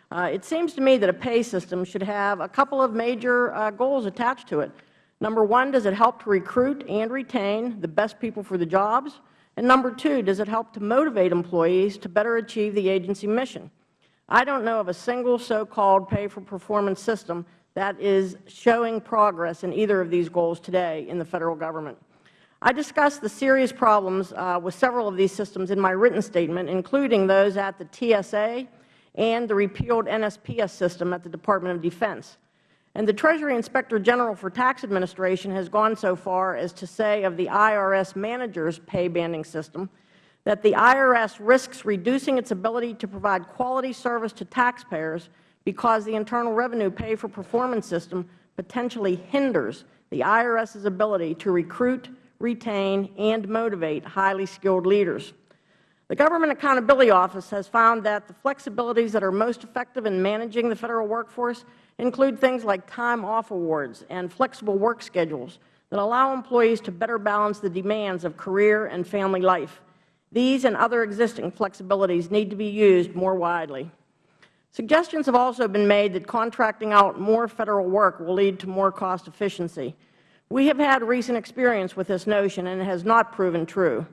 Uh, it seems to me that a pay system should have a couple of major uh, goals attached to it. Number one, does it help to recruit and retain the best people for the jobs? And number two, does it help to motivate employees to better achieve the agency mission? I don't know of a single so-called pay-for-performance system that is showing progress in either of these goals today in the Federal Government. I discussed the serious problems uh, with several of these systems in my written statement, including those at the TSA and the repealed NSPS system at the Department of Defense. And the Treasury Inspector General for Tax Administration has gone so far as to say of the IRS manager's pay banding system that the IRS risks reducing its ability to provide quality service to taxpayers because the Internal Revenue Pay for Performance system potentially hinders the IRS's ability to recruit, retain, and motivate highly skilled leaders. The Government Accountability Office has found that the flexibilities that are most effective in managing the Federal workforce include things like time off awards and flexible work schedules that allow employees to better balance the demands of career and family life. These and other existing flexibilities need to be used more widely. Suggestions have also been made that contracting out more Federal work will lead to more cost efficiency. We have had recent experience with this notion, and it has not proven true.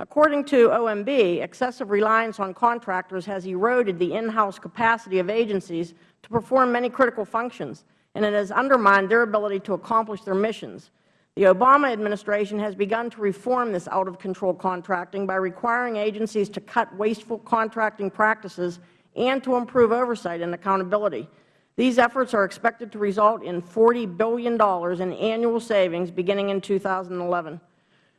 According to OMB, excessive reliance on contractors has eroded the in-house capacity of agencies to perform many critical functions, and it has undermined their ability to accomplish their missions. The Obama administration has begun to reform this out-of-control contracting by requiring agencies to cut wasteful contracting practices and to improve oversight and accountability. These efforts are expected to result in $40 billion in annual savings beginning in 2011.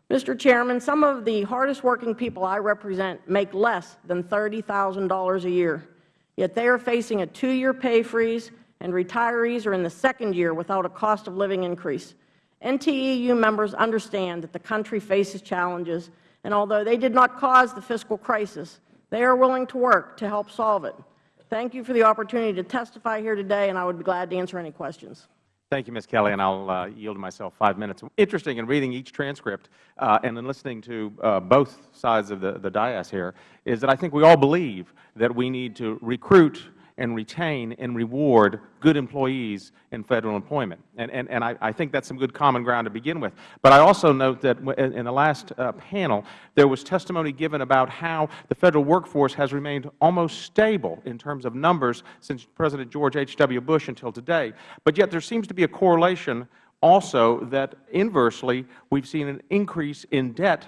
Mr. Chairman, some of the hardest working people I represent make less than $30,000 a year, yet they are facing a two-year pay freeze and retirees are in the second year without a cost of living increase. NTEU members understand that the country faces challenges, and although they did not cause the fiscal crisis, they are willing to work to help solve it. Thank you for the opportunity to testify here today, and I would be glad to answer any questions. Thank you, Ms. Kelley, and I'll uh, yield myself five minutes. Interesting in reading each transcript uh, and in listening to uh, both sides of the, the dais here is that I think we all believe that we need to recruit and retain and reward good employees in Federal employment. And, and, and I, I think that's some good common ground to begin with. But I also note that in the last uh, panel, there was testimony given about how the Federal workforce has remained almost stable in terms of numbers since President George H. W. Bush until today. But yet there seems to be a correlation also that inversely we have seen an increase in debt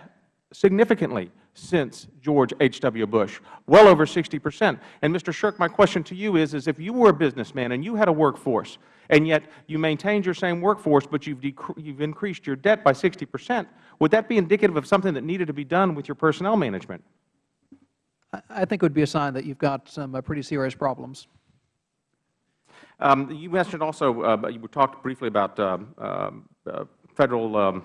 significantly since George H. W. Bush, well over 60 percent. And Mr. Sherk, my question to you is, is if you were a businessman and you had a workforce, and yet you maintained your same workforce, but you've, you've increased your debt by 60 percent, would that be indicative of something that needed to be done with your personnel management? I think it would be a sign that you've got some uh, pretty serious problems. Um, you mentioned also, uh, you talked briefly about um, um, uh, Federal um,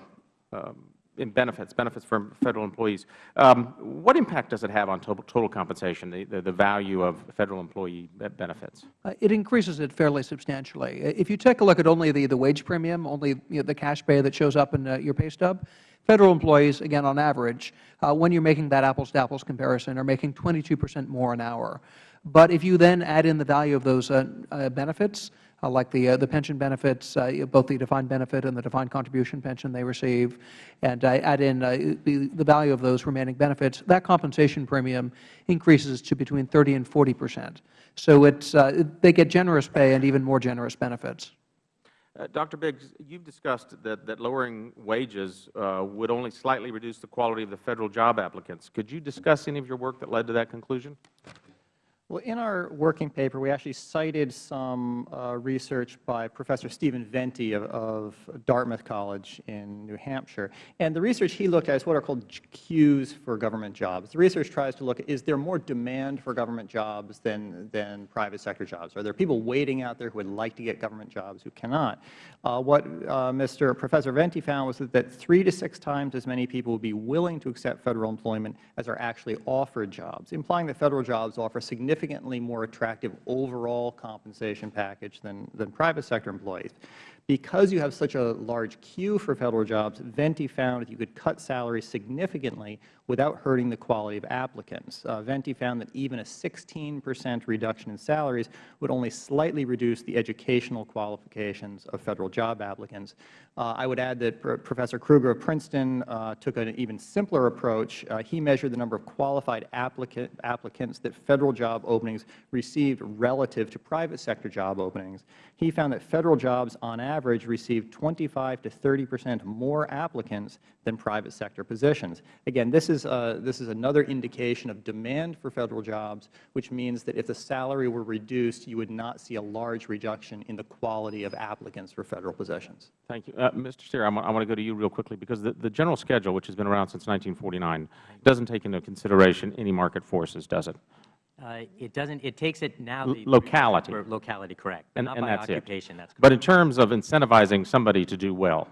um, in benefits, benefits for Federal employees. Um, what impact does it have on total, total compensation, the, the, the, value of Federal employee benefits? Uh, it increases it fairly substantially. If you take a look at only the, the wage premium, only you know, the cash pay that shows up in uh, your pay stub, Federal employees, again on average, uh, when you are making that apples-to-apples comparison, are making 22 percent more an hour. But if you then add in the value of those uh, uh, benefits, like the, uh, the pension benefits, uh, both the defined benefit and the defined contribution pension they receive, and add in the, the value of those remaining benefits, that compensation premium increases to between 30 and 40 percent. So it's, they get generous pay and even more generous benefits. Uh, Dr. Biggs, you have discussed that, that lowering wages uh, would only slightly reduce the quality of the Federal job applicants. Could you discuss any of your work that led to that conclusion? Well, in our working paper, we actually cited some uh, research by Professor Steven Venti of, of, Dartmouth College in New Hampshire. And the research he looked at is what are called queues for government jobs. The research tries to look at, is there more demand for government jobs than, than private sector jobs? Are there people waiting out there who would like to get government jobs who cannot? Uh, what uh, Mr. Professor Venti found was that, that three to six times as many people would be willing to accept Federal employment as are actually offered jobs, implying that Federal jobs offer significant significantly more attractive overall compensation package than, than private sector employees. Because you have such a large queue for Federal jobs, Venti found that you could cut salaries significantly without hurting the quality of applicants. Uh, Venti found that even a 16 percent reduction in salaries would only slightly reduce the educational qualifications of Federal job applicants. Uh, I would add that Pro Professor Krueger of Princeton uh, took an even simpler approach. Uh, he measured the number of qualified applicant, applicants that Federal job openings received relative to private sector job openings. He found that Federal jobs on average received 25 to 30 percent more applicants than private sector positions. Again, this is, uh, this is another indication of demand for Federal jobs, which means that if the salary were reduced, you would not see a large reduction in the quality of applicants for Federal positions. Thank you. Uh, Mr. Stier, I want, to go to you real quickly because the, the general schedule, which has been around since 1949, doesn't take into consideration any market forces, does it? Uh, it doesn't. It takes it now. The- locality. locality, correct, but And, not and by that's occupation. it. That's But in terms of incentivizing somebody to do well,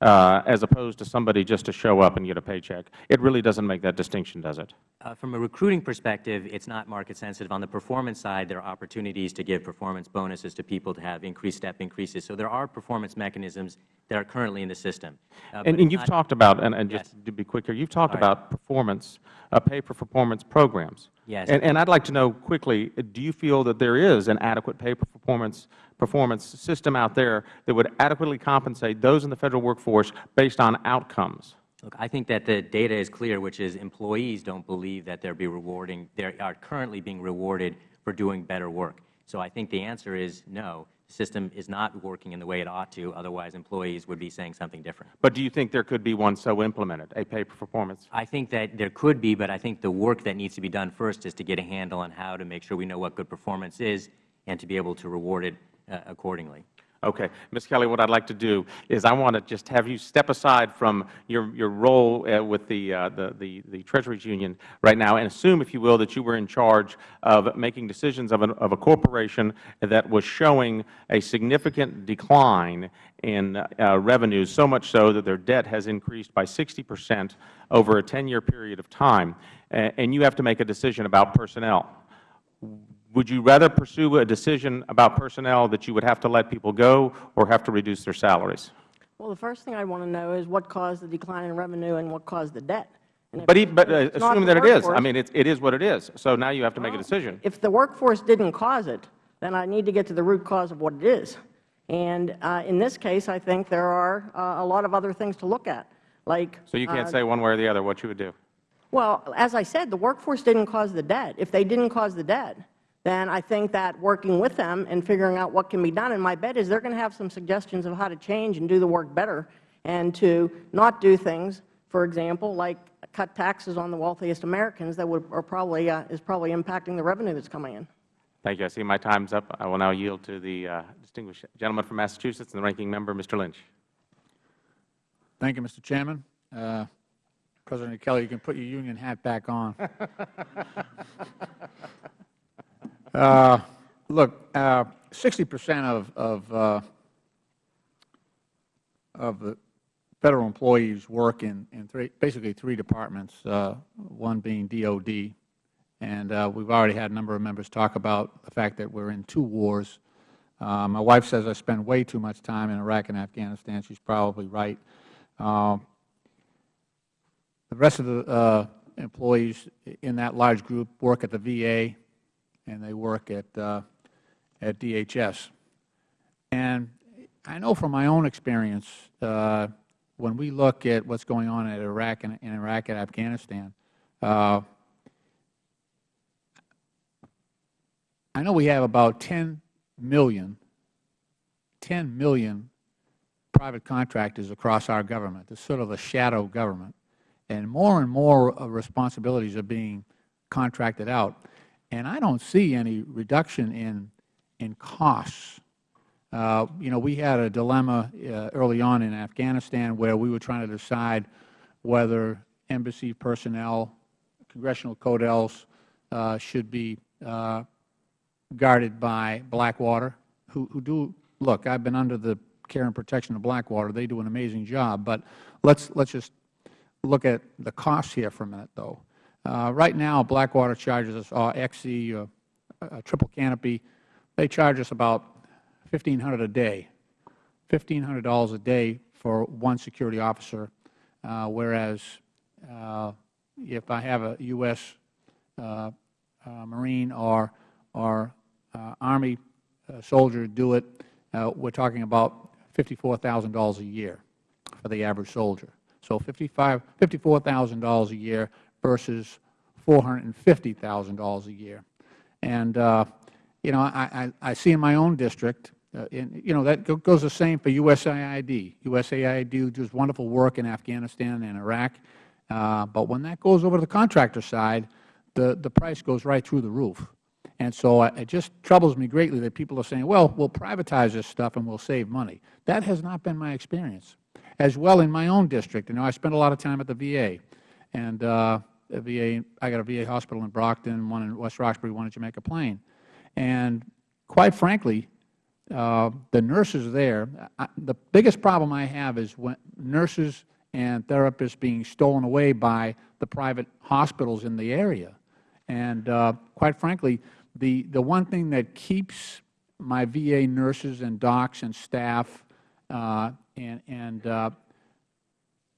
uh, as opposed to somebody just to show up and get a paycheck, it really doesn't make that distinction, does it? Uh, from a recruiting perspective, it's not market sensitive. On the performance side, there are opportunities to give performance bonuses to people to have increased step increases. So there are performance mechanisms that are currently in the system. Uh, And, and you've talked about, and, and just to be quick here, you've talked All right. about performance, uh, pay for performance programs. Yes. And, and I'd like to know quickly, do you feel that there is an adequate pay for performance, performance system out there that would adequately compensate those in the Federal workforce based on outcomes? Look, I think that the data is clear, which is employees don't believe that they're be rewarding, they are currently being rewarded for doing better work. So I think the answer is no. The system is not working in the way it ought to. Otherwise, employees would be saying something different. But do you think there could be one so implemented, a pay for performance? I think that there could be, but I think the work that needs to be done first is to get a handle on how to make sure we know what good performance is and to be able to reward it accordingly. Okay. Ms. Kelley, what I'd like to do is I want to just have you step aside from your, your role uh, with the, uh, the, the, the Treasuries Union right now and assume, if you will, that you were in charge of making decisions of, an, of a corporation that was showing a significant decline in uh, revenues, so much so that their debt has increased by 60 percent over a 10-year period of time, and you have to make a decision about personnel. Would you rather pursue a decision about personnel that you would have to let people go or have to reduce their salaries? Well, the first thing I want to know is what caused the decline in revenue and what caused the debt. But, e- but uh, assume that it is. I mean, it is what it is. So now you have to make a decision. If the workforce didn't cause it, then I need to get to the root cause of what it is. And uh, in this case, I think there are uh, a lot of other things to look at, like So you can't uh, say one way or the other what you would do. Well, as I said, the workforce didn't cause the debt. If they didn't cause the debt, then I think that working with them and figuring out what can be done, and my bet is they're going to have some suggestions of how to change and do the work better and to not do things, for example, like cut taxes on the wealthiest Americans that would, are probably, uh, is probably impacting the revenue that's coming in. Thank you. I see my time's up. I will now yield to the uh, distinguished gentleman from Massachusetts and the ranking member, Mr. Lynch. Thank you, Mr. Chairman. Uh, President Kelley, you can put your union hat back on. Uh, Look, sixty percent of, of, uh, of the Federal employees work in, in three, basically three departments, uh, one being DOD. And uh, we've already had a number of members talk about the fact that we're in two wars. Uh, My wife says I spend way too much time in Iraq and Afghanistan. She's probably right. Uh, The rest of the uh, employees in that large group work at the VA, and they work at, uh, at DHS. And I know from my own experience, uh, when we look at what's going on in Iraq and in Iraq and Afghanistan, uh, I know we have about 10 million, 10 million private contractors across our government. It's sort of a shadow government. And more and more uh, responsibilities are being contracted out. And I don't see any reduction in, in costs. Uh, you know, we had a dilemma uh, early on in Afghanistan where we were trying to decide whether embassy personnel, congressional codels uh, should be uh, guarded by Blackwater, who, who do, look, I've been under the care and protection of Blackwater. They do an amazing job. But let's, let's just look at the costs here for a minute, though. Uh, right now, Blackwater charges us, or XE, uh, uh, triple canopy, they charge us about 1,500 a day $1,500 a day for one security officer, uh, whereas uh, if I have a U.S. Uh, uh, Marine or, or uh, Army soldier do it, uh, we're talking about $54,000 a year for the average soldier. So $55 $54,000 a year versus $450,000 a year. And, uh, you know, I, I, I see in my own district, uh, in, you know, that goes the same for USAID. USAID does wonderful work in Afghanistan and Iraq. Uh, but when that goes over to the contractor side, the, the price goes right through the roof. And so uh, it just troubles me greatly that people are saying, well, we'll privatize this stuff and we'll save money. That has not been my experience. As well in my own district, you know, I spent a lot of time at the VA. And uh, the VA, I got a VA hospital in Brockton, one in West Roxbury, one in Jamaica Plain. And quite frankly, uh, the nurses there, I, the biggest problem I have is when nurses and therapists being stolen away by the private hospitals in the area. And uh, quite frankly, the, the one thing that keeps my VA nurses and docs and staff uh, and, and uh,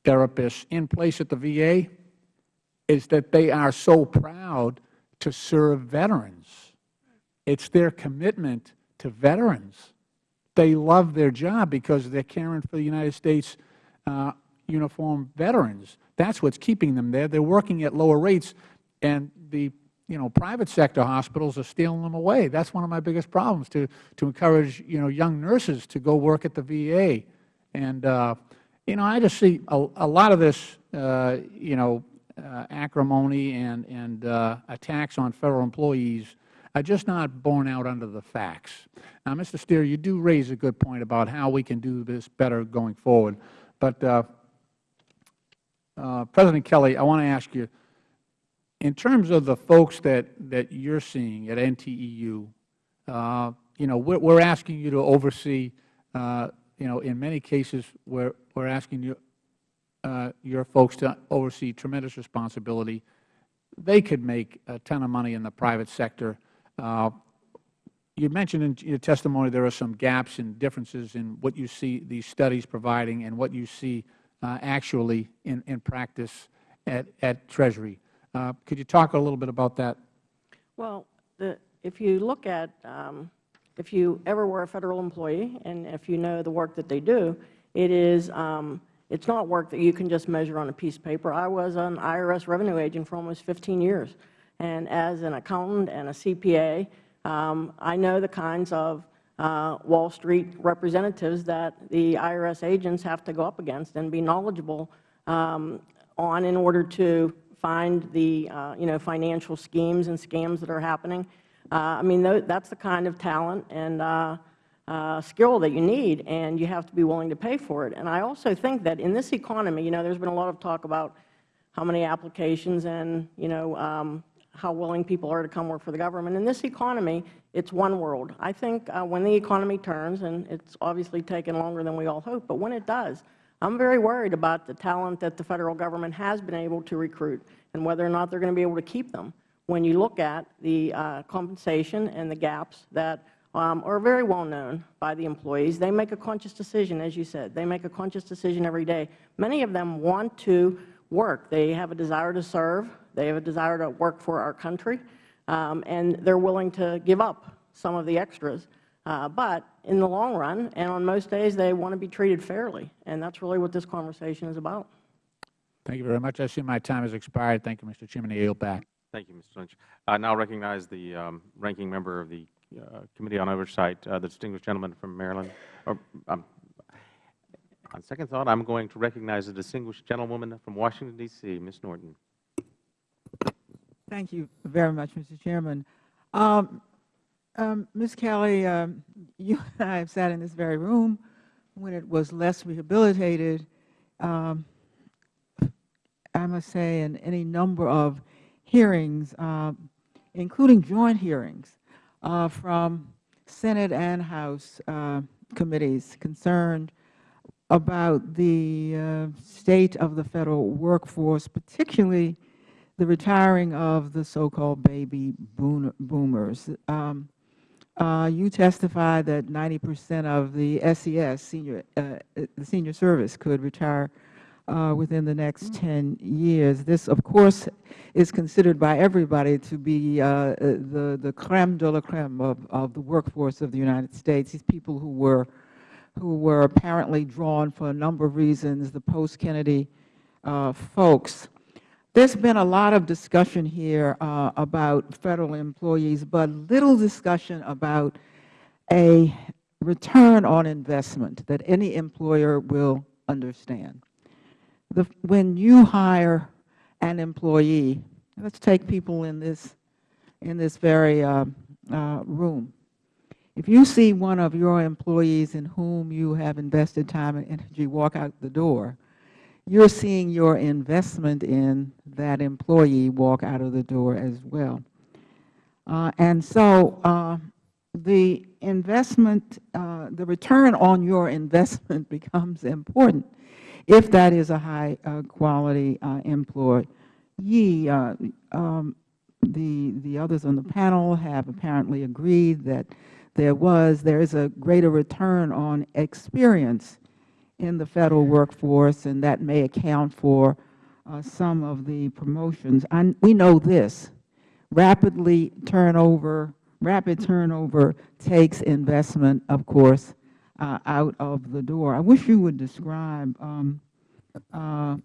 therapists in place at the VA is that they are so proud to serve veterans. It's their commitment to veterans. They love their job because they're caring for the United States uh, uniformed veterans. That's what's keeping them there. They're working at lower rates, and the you know, private sector hospitals are stealing them away. That's one of my biggest problems, to, to encourage, you know, young nurses to go work at the VA. And, uh, you know, I just see a, a lot of this, uh, you know, acrimony and, and uh, attacks on Federal employees are just not borne out under the facts. Now, Mr. Stier, you do raise a good point about how we can do this better going forward. But, uh, uh, President Kelley, I want to ask you, in terms of the folks that, that you're seeing at NTEU, uh, you know, we're, we're asking you to oversee, uh, you know, in many cases, we're, we're asking you, uh, your folks to oversee tremendous responsibility. They could make a ton of money in the private sector. Uh, you mentioned in your testimony there are some gaps and differences in what you see these studies providing and what you see uh, actually in, in practice at, at Treasury. Uh, could you talk a little bit about that? Well, the, if you look at, um, if you ever were a Federal employee and if you know the work that they do, it is, um, it's not work that you can just measure on a piece of paper. I was an IRS revenue agent for almost 15 years. And as an accountant and a CPA, um, I know the kinds of uh, Wall Street representatives that the IRS agents have to go up against and be knowledgeable um, on in order to find the uh, you know financial schemes and scams that are happening. Uh, I mean, that's the kind of talent and uh, skill that you need, and you have to be willing to pay for it. And I also think that in this economy, you know, there's been a lot of talk about how many applications and you know um, how willing people are to come work for the government. In this economy, it's one world. I think uh, when the economy turns, and it's obviously taken longer than we all hope, but when it does, I'm very worried about the talent that the Federal Government has been able to recruit and whether or not they are going to be able to keep them when you look at the uh, compensation and the gaps that um, are very well known by the employees. They make a conscious decision, as you said. They make a conscious decision every day. Many of them want to work. They have a desire to serve. They have a desire to work for our country, um, and they are willing to give up some of the extras. Uh, but in the long run, and on most days, they want to be treated fairly, and that's really what this conversation is about. Thank you very much. I see my time has expired. Thank you, Mr. Chairman. I yield back. Thank you, Mr. Lynch. I now recognize the um, ranking member of the uh, Committee on Oversight, uh, the distinguished gentleman from Maryland. Or, um, on second thought, I'm going to recognize the distinguished gentlewoman from Washington, D.C., Ms. Norton. Thank you very much, Mr. Chairman. Um, um, Ms. Kelley, um, you and I have sat in this very room when it was less rehabilitated. Um, I must say, in any number of hearings, uh, including joint hearings uh, from Senate and House uh, committees concerned about the uh, state of the Federal workforce, particularly the retiring of the so-called baby boomers. Um, uh, you testified that 90 percent of the SES, senior, uh, the senior service, could retire uh, within the next 10 years. This, of course, is considered by everybody to be uh, the, the creme de la creme of, of the workforce of the United States. These people who were, who were apparently drawn for a number of reasons, the post-Kennedy uh, folks. There's been a lot of discussion here uh, about Federal employees, but little discussion about a return on investment that any employer will understand. The, when you hire an employee, let's take people in this, in this very uh, uh, room. If you see one of your employees in whom you have invested time and energy walk out the door, you're seeing your investment in that employee walk out of the door as well. Uh, and so uh, the investment, uh, the return on your investment becomes important if that is a high uh, quality uh, employee. Uh, um, the, the others on the panel have apparently agreed that there was, there is a greater return on experience in the Federal workforce, and that may account for uh, some of the promotions. I, we know this. Rapidly turnover, rapid turnover takes investment, of course, uh, out of the door. I wish you would describe, um, uh,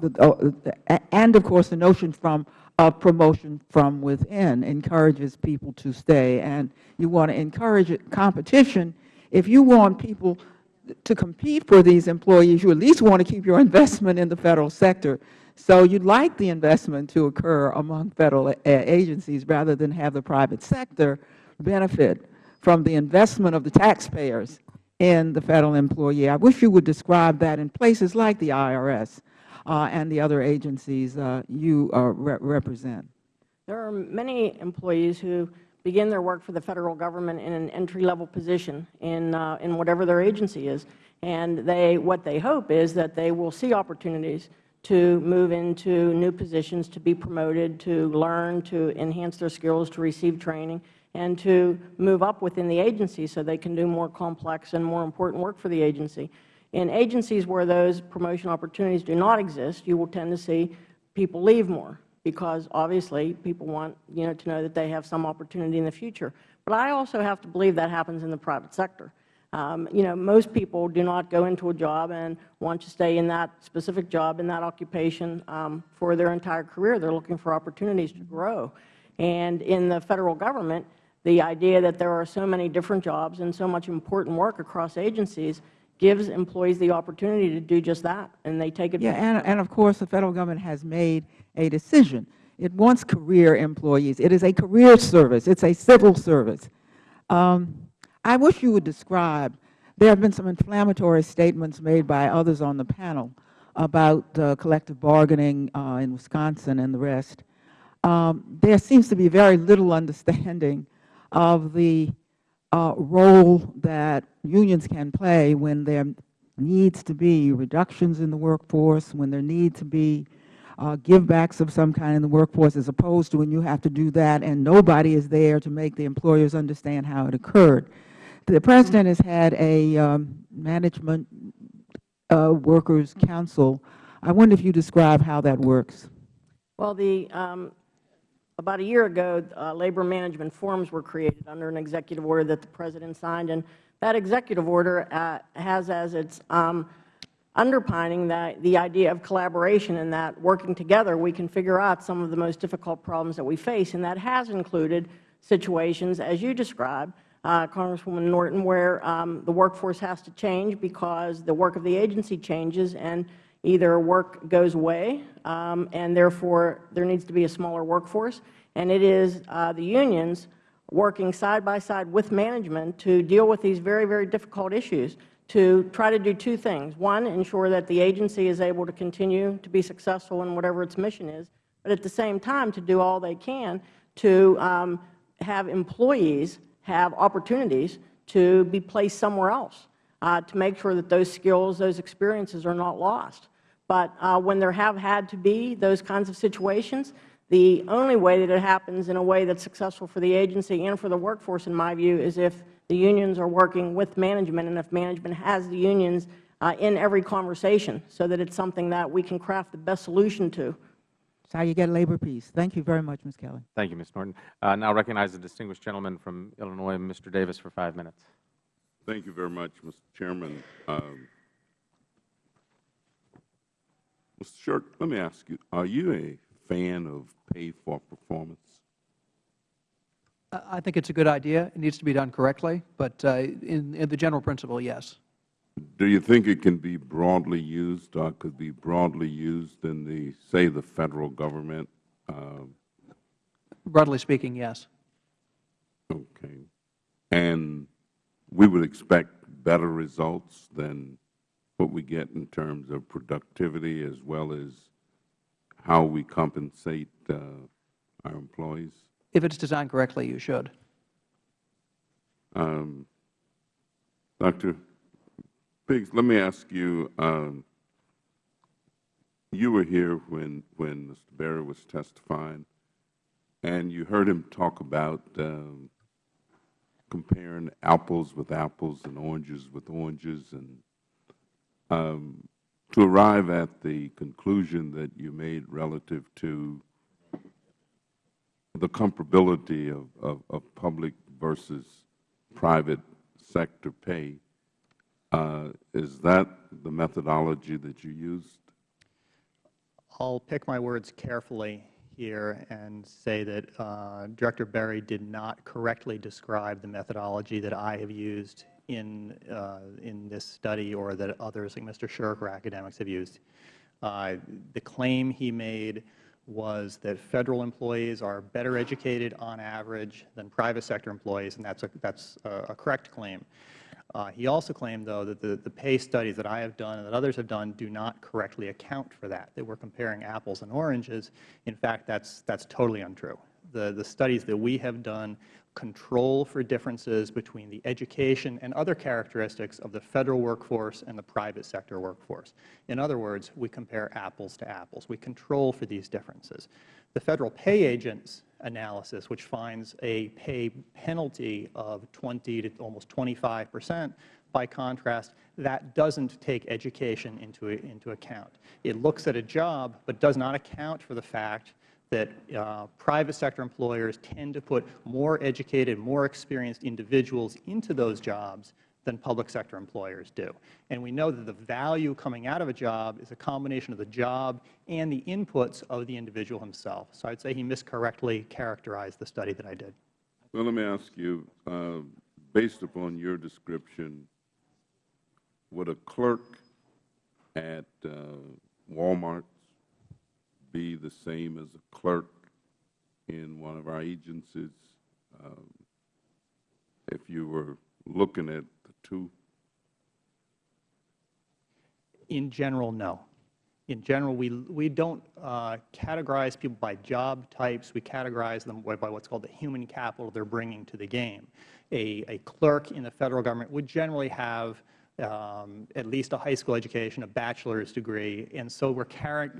the, uh, and of course the notion from of promotion from within encourages people to stay. And you want to encourage competition. If you want people to compete for these employees, you at least want to keep your investment in the Federal sector. So you'd like the investment to occur among Federal agencies rather than have the private sector benefit from the investment of the taxpayers in the Federal employee. I wish you would describe that in places like the IRS uh, and the other agencies uh, you uh, re represent. There are many employees who begin their work for the Federal Government in an entry-level position in, uh, in whatever their agency is. And they, what they hope is that they will see opportunities to move into new positions, to be promoted, to learn, to enhance their skills, to receive training, and to move up within the agency so they can do more complex and more important work for the agency. In agencies where those promotion opportunities do not exist, you will tend to see people leave more because obviously people want you know, to know that they have some opportunity in the future. But I also have to believe that happens in the private sector. Um, you know, most people do not go into a job and want to stay in that specific job, in that occupation um, for their entire career. They are looking for opportunities to grow. And in the Federal Government, the idea that there are so many different jobs and so much important work across agencies gives employees the opportunity to do just that, and they take advantage. Yeah, and, and of course, the Federal Government has made a decision. It wants career employees. It is a career service. It is a civil service. Um, I wish you would describe, there have been some inflammatory statements made by others on the panel about uh, collective bargaining uh, in Wisconsin and the rest. Um, there seems to be very little understanding of the uh, role that unions can play when there needs to be reductions in the workforce, when there need to be uh, givebacks of some kind in the workforce as opposed to when you have to do that and nobody is there to make the employers understand how it occurred. The President has had a um, management uh, workers council. I wonder if you describe how that works. Well, the, um, about a year ago, uh, labor management forums were created under an executive order that the President signed, and that executive order uh, has as its um, underpinning that the idea of collaboration and that working together we can figure out some of the most difficult problems that we face. And that has included situations, as you described, uh, Congresswoman Norton, where um, the workforce has to change because the work of the agency changes and either work goes away um, and therefore there needs to be a smaller workforce, and it is uh, the unions working side by side with management to deal with these very, very difficult issues to try to do two things. One, ensure that the agency is able to continue to be successful in whatever its mission is, but at the same time to do all they can to um, have employees have opportunities to be placed somewhere else, uh, to make sure that those skills, those experiences are not lost. But uh, when there have had to be those kinds of situations, The only way that it happens in a way that's successful for the agency and for the workforce, in my view, is if the unions are working with management and if management has the unions uh, in every conversation so that it's something that we can craft the best solution to. That's how you get labor peace. Thank you very much, Ms. Kelley. Thank you, Ms. Norton. Uh, now recognize the distinguished gentleman from Illinois, Mr. Davis, for five minutes. Thank you very much, Mr. Chairman. Um, Mr. Sherk, let me ask you, are you a fan of pay for performance? I think it's a good idea. It needs to be done correctly, but uh, in, in the general principle, yes. Do you think it can be broadly used or could be broadly used in the, say, the Federal Government? Um, Broadly speaking, yes. Okay. And we would expect better results than what we get in terms of productivity as well as how we compensate uh, our employees? If it's designed correctly, you should. Um, Dr. Biggs, let me ask you, um, you were here when, when Mr. Berry was testifying, and you heard him talk about um, comparing apples with apples and oranges with oranges, and to arrive at the conclusion that you made relative to the comparability of, of, of public versus private sector pay, uh, is that the methodology that you used? I'll pick my words carefully here and say that uh, Director Berry did not correctly describe the methodology that I have used in, uh, in this study or that others like Mr. Sherk or academics have used. Uh, the claim he made was that Federal employees are better educated on average than private sector employees, and that's a, that's a, a correct claim. Uh, he also claimed, though, that the, the pay studies that I have done and that others have done do not correctly account for that, that we are comparing apples and oranges. In fact, that's, that's totally untrue. The, the studies that we have done control for differences between the education and other characteristics of the Federal workforce and the private sector workforce. In other words, we compare apples to apples. We control for these differences. The Federal pay agents analysis, which finds a pay penalty of 20 to almost 25 percent, by contrast, that doesn't take education into, into account. It looks at a job, but does not account for the fact that uh, private sector employers tend to put more educated, more experienced individuals into those jobs than public sector employers do. And we know that the value coming out of a job is a combination of the job and the inputs of the individual himself. So I would say he miscorrectly characterized the study that I did. Well, let me ask you, uh, based upon your description, would a clerk at uh, Walmart be the same as a clerk in one of our agencies um, if you were looking at the two? In general, no. In general, we, we don't uh, categorize people by job types. We categorize them by, what's called the human capital they're bringing to the game. A, a clerk in the Federal Government would generally have um, at least a high school education, a bachelor's degree, and so we're,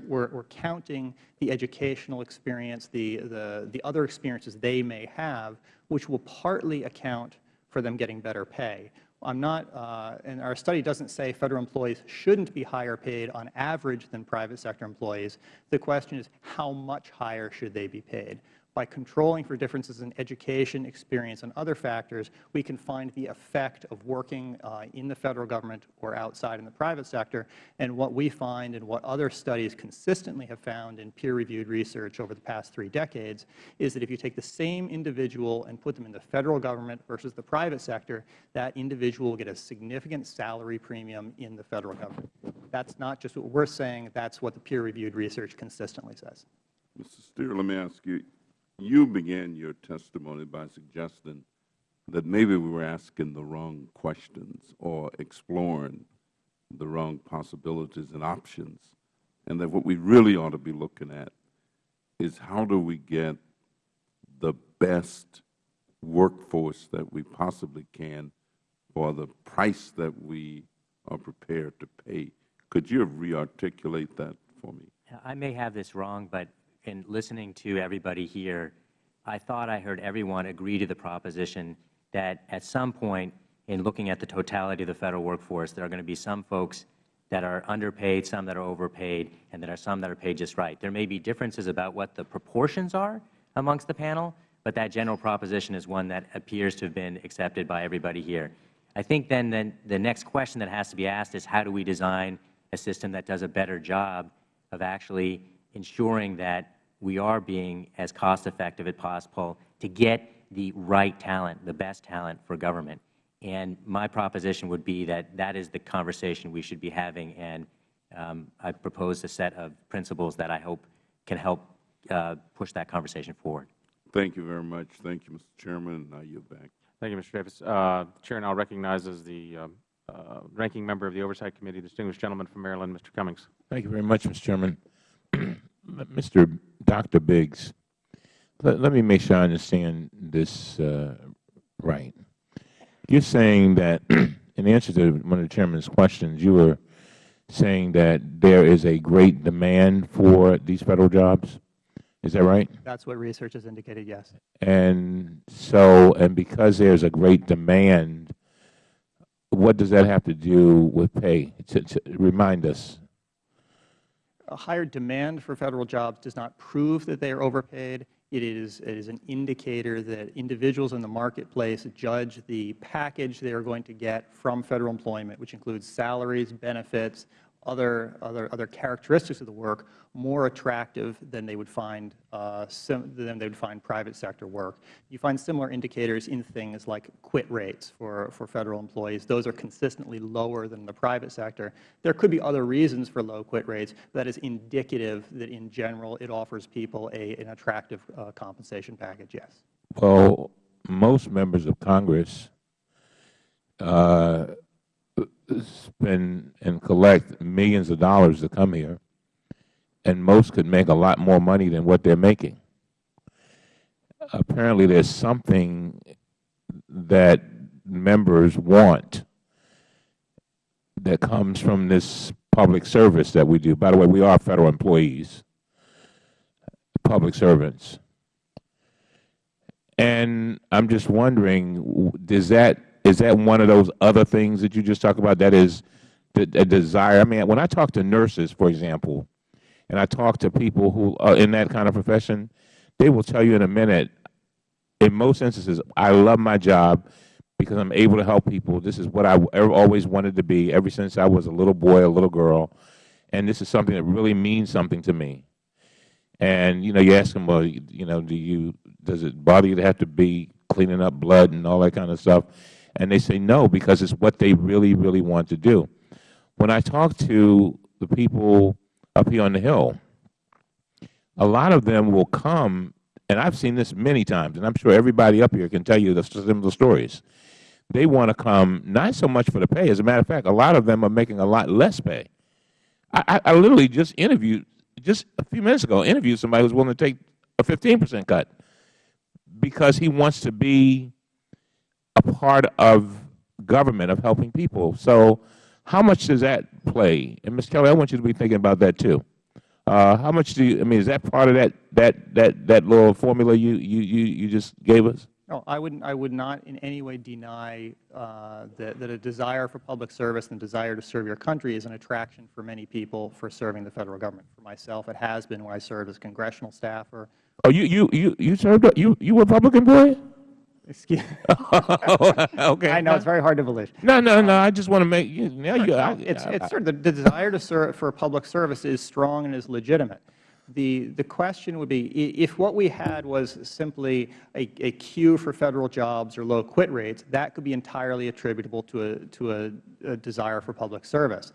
we're, we're, counting the educational experience, the, the, the other experiences they may have, which will partly account for them getting better pay. I'm not, uh, and our study doesn't say Federal employees shouldn't be higher paid on average than private sector employees. The question is how much higher should they be paid? By controlling for differences in education, experience, and other factors, we can find the effect of working uh, in the Federal Government or outside in the private sector. And what we find and what other studies consistently have found in peer-reviewed research over the past three decades is that if you take the same individual and put them in the Federal Government versus the private sector, that individual will get a significant salary premium in the Federal Government. That's not just what we're saying. That's what the peer-reviewed research consistently says. Mr. Stier, let me ask you, you began your testimony by suggesting that maybe we were asking the wrong questions or exploring the wrong possibilities and options, and that what we really ought to be looking at is how do we get the best workforce that we possibly can for the price that we are prepared to pay. Could you re-articulate that for me? I may have this wrong, but in listening to everybody here, I thought I heard everyone agree to the proposition that at some point in looking at the totality of the Federal workforce, there are going to be some folks that are underpaid, some that are overpaid, and there are some that are paid just right. There may be differences about what the proportions are amongst the panel, but that general proposition is one that appears to have been accepted by everybody here. I think then, then the next question that has to be asked is how do we design a system that does a better job of actually ensuring that we are being as cost effective as possible to get the right talent, the best talent for government. And my proposition would be that that is the conversation we should be having, and um, I proposed a set of principles that I hope can help uh, push that conversation forward. Thank you very much. Thank you, Mr. Chairman, and I yield back. Thank you, Mr. Davis. Uh, the Chair now recognizes the um, uh, Ranking Member of the Oversight Committee, distinguished gentleman from Maryland, Mr. Cummings. Thank you very much, Mr. Chairman. Mr. Dr. Biggs, let, let, me make sure I understand this uh, right. You're saying that, in answer to one of the Chairman's questions, you were saying that there is a great demand for these Federal jobs? Is that right? That's what research has indicated, yes. And so, and because there's a great demand, what does that have to do with pay? To, to remind us. A higher demand for Federal jobs does not prove that they are overpaid. It is, it is an indicator that individuals in the marketplace judge the package they are going to get from Federal employment, which includes salaries, benefits, other, other, other characteristics of the work more attractive than they would find uh, than they would find private sector work. You find similar indicators in things like quit rates for, for Federal employees. Those are consistently lower than the private sector. There could be other reasons for low quit rates. but That is indicative that in general it offers people a, an attractive uh, compensation package, yes. Well, most members of Congress uh, spend and collect millions of dollars to come here, and most could make a lot more money than what they are making. Apparently, there is something that members want that comes from this public service that we do. By the way, we are Federal employees, public servants. And I'm just wondering, does that is that one of those other things that you just talked about that is a desire? I mean, when I talk to nurses, for example, and I talk to people who are in that kind of profession, they will tell you in a minute, in most instances, I love my job because I'm able to help people. This is what I always wanted to be ever since I was a little boy, a little girl, and this is something that really means something to me. And, you know, you ask them, well, you know, do you, does it bother you to have to be cleaning up blood and all that kind of stuff? And they say no because it's what they really, really want to do. When I talk to the people up here on the Hill, a lot of them will come, and I've seen this many times, and I'm sure everybody up here can tell you the similar stories. They want to come not so much for the pay. As a matter of fact, a lot of them are making a lot less pay. I, I, literally just interviewed, just a few minutes ago, interviewed somebody who was willing to take a 15 percent cut because he wants to be part of government, of helping people. So how much does that play? And Ms. Kelley, I want you to be thinking about that too. Uh, how much do you, I mean, is that part of that, that, that, that little formula you, you, you, you just gave us? No, I wouldn't, I would not in any way deny uh, that, that a desire for public service and a desire to serve your country is an attraction for many people for serving the Federal Government. For myself, it has been when I served as congressional staffer. Oh, you, you, you, you served, you, you were a Republican boy? Excuse oh, okay. I know it's very hard to believe. No, no, no. I just want to make you. Now you. I, it's it's sort of the, the desire to serve for public service is strong and is legitimate. The the question would be if what we had was simply a, a queue for federal jobs or low quit rates, that could be entirely attributable to a to a, a desire for public service.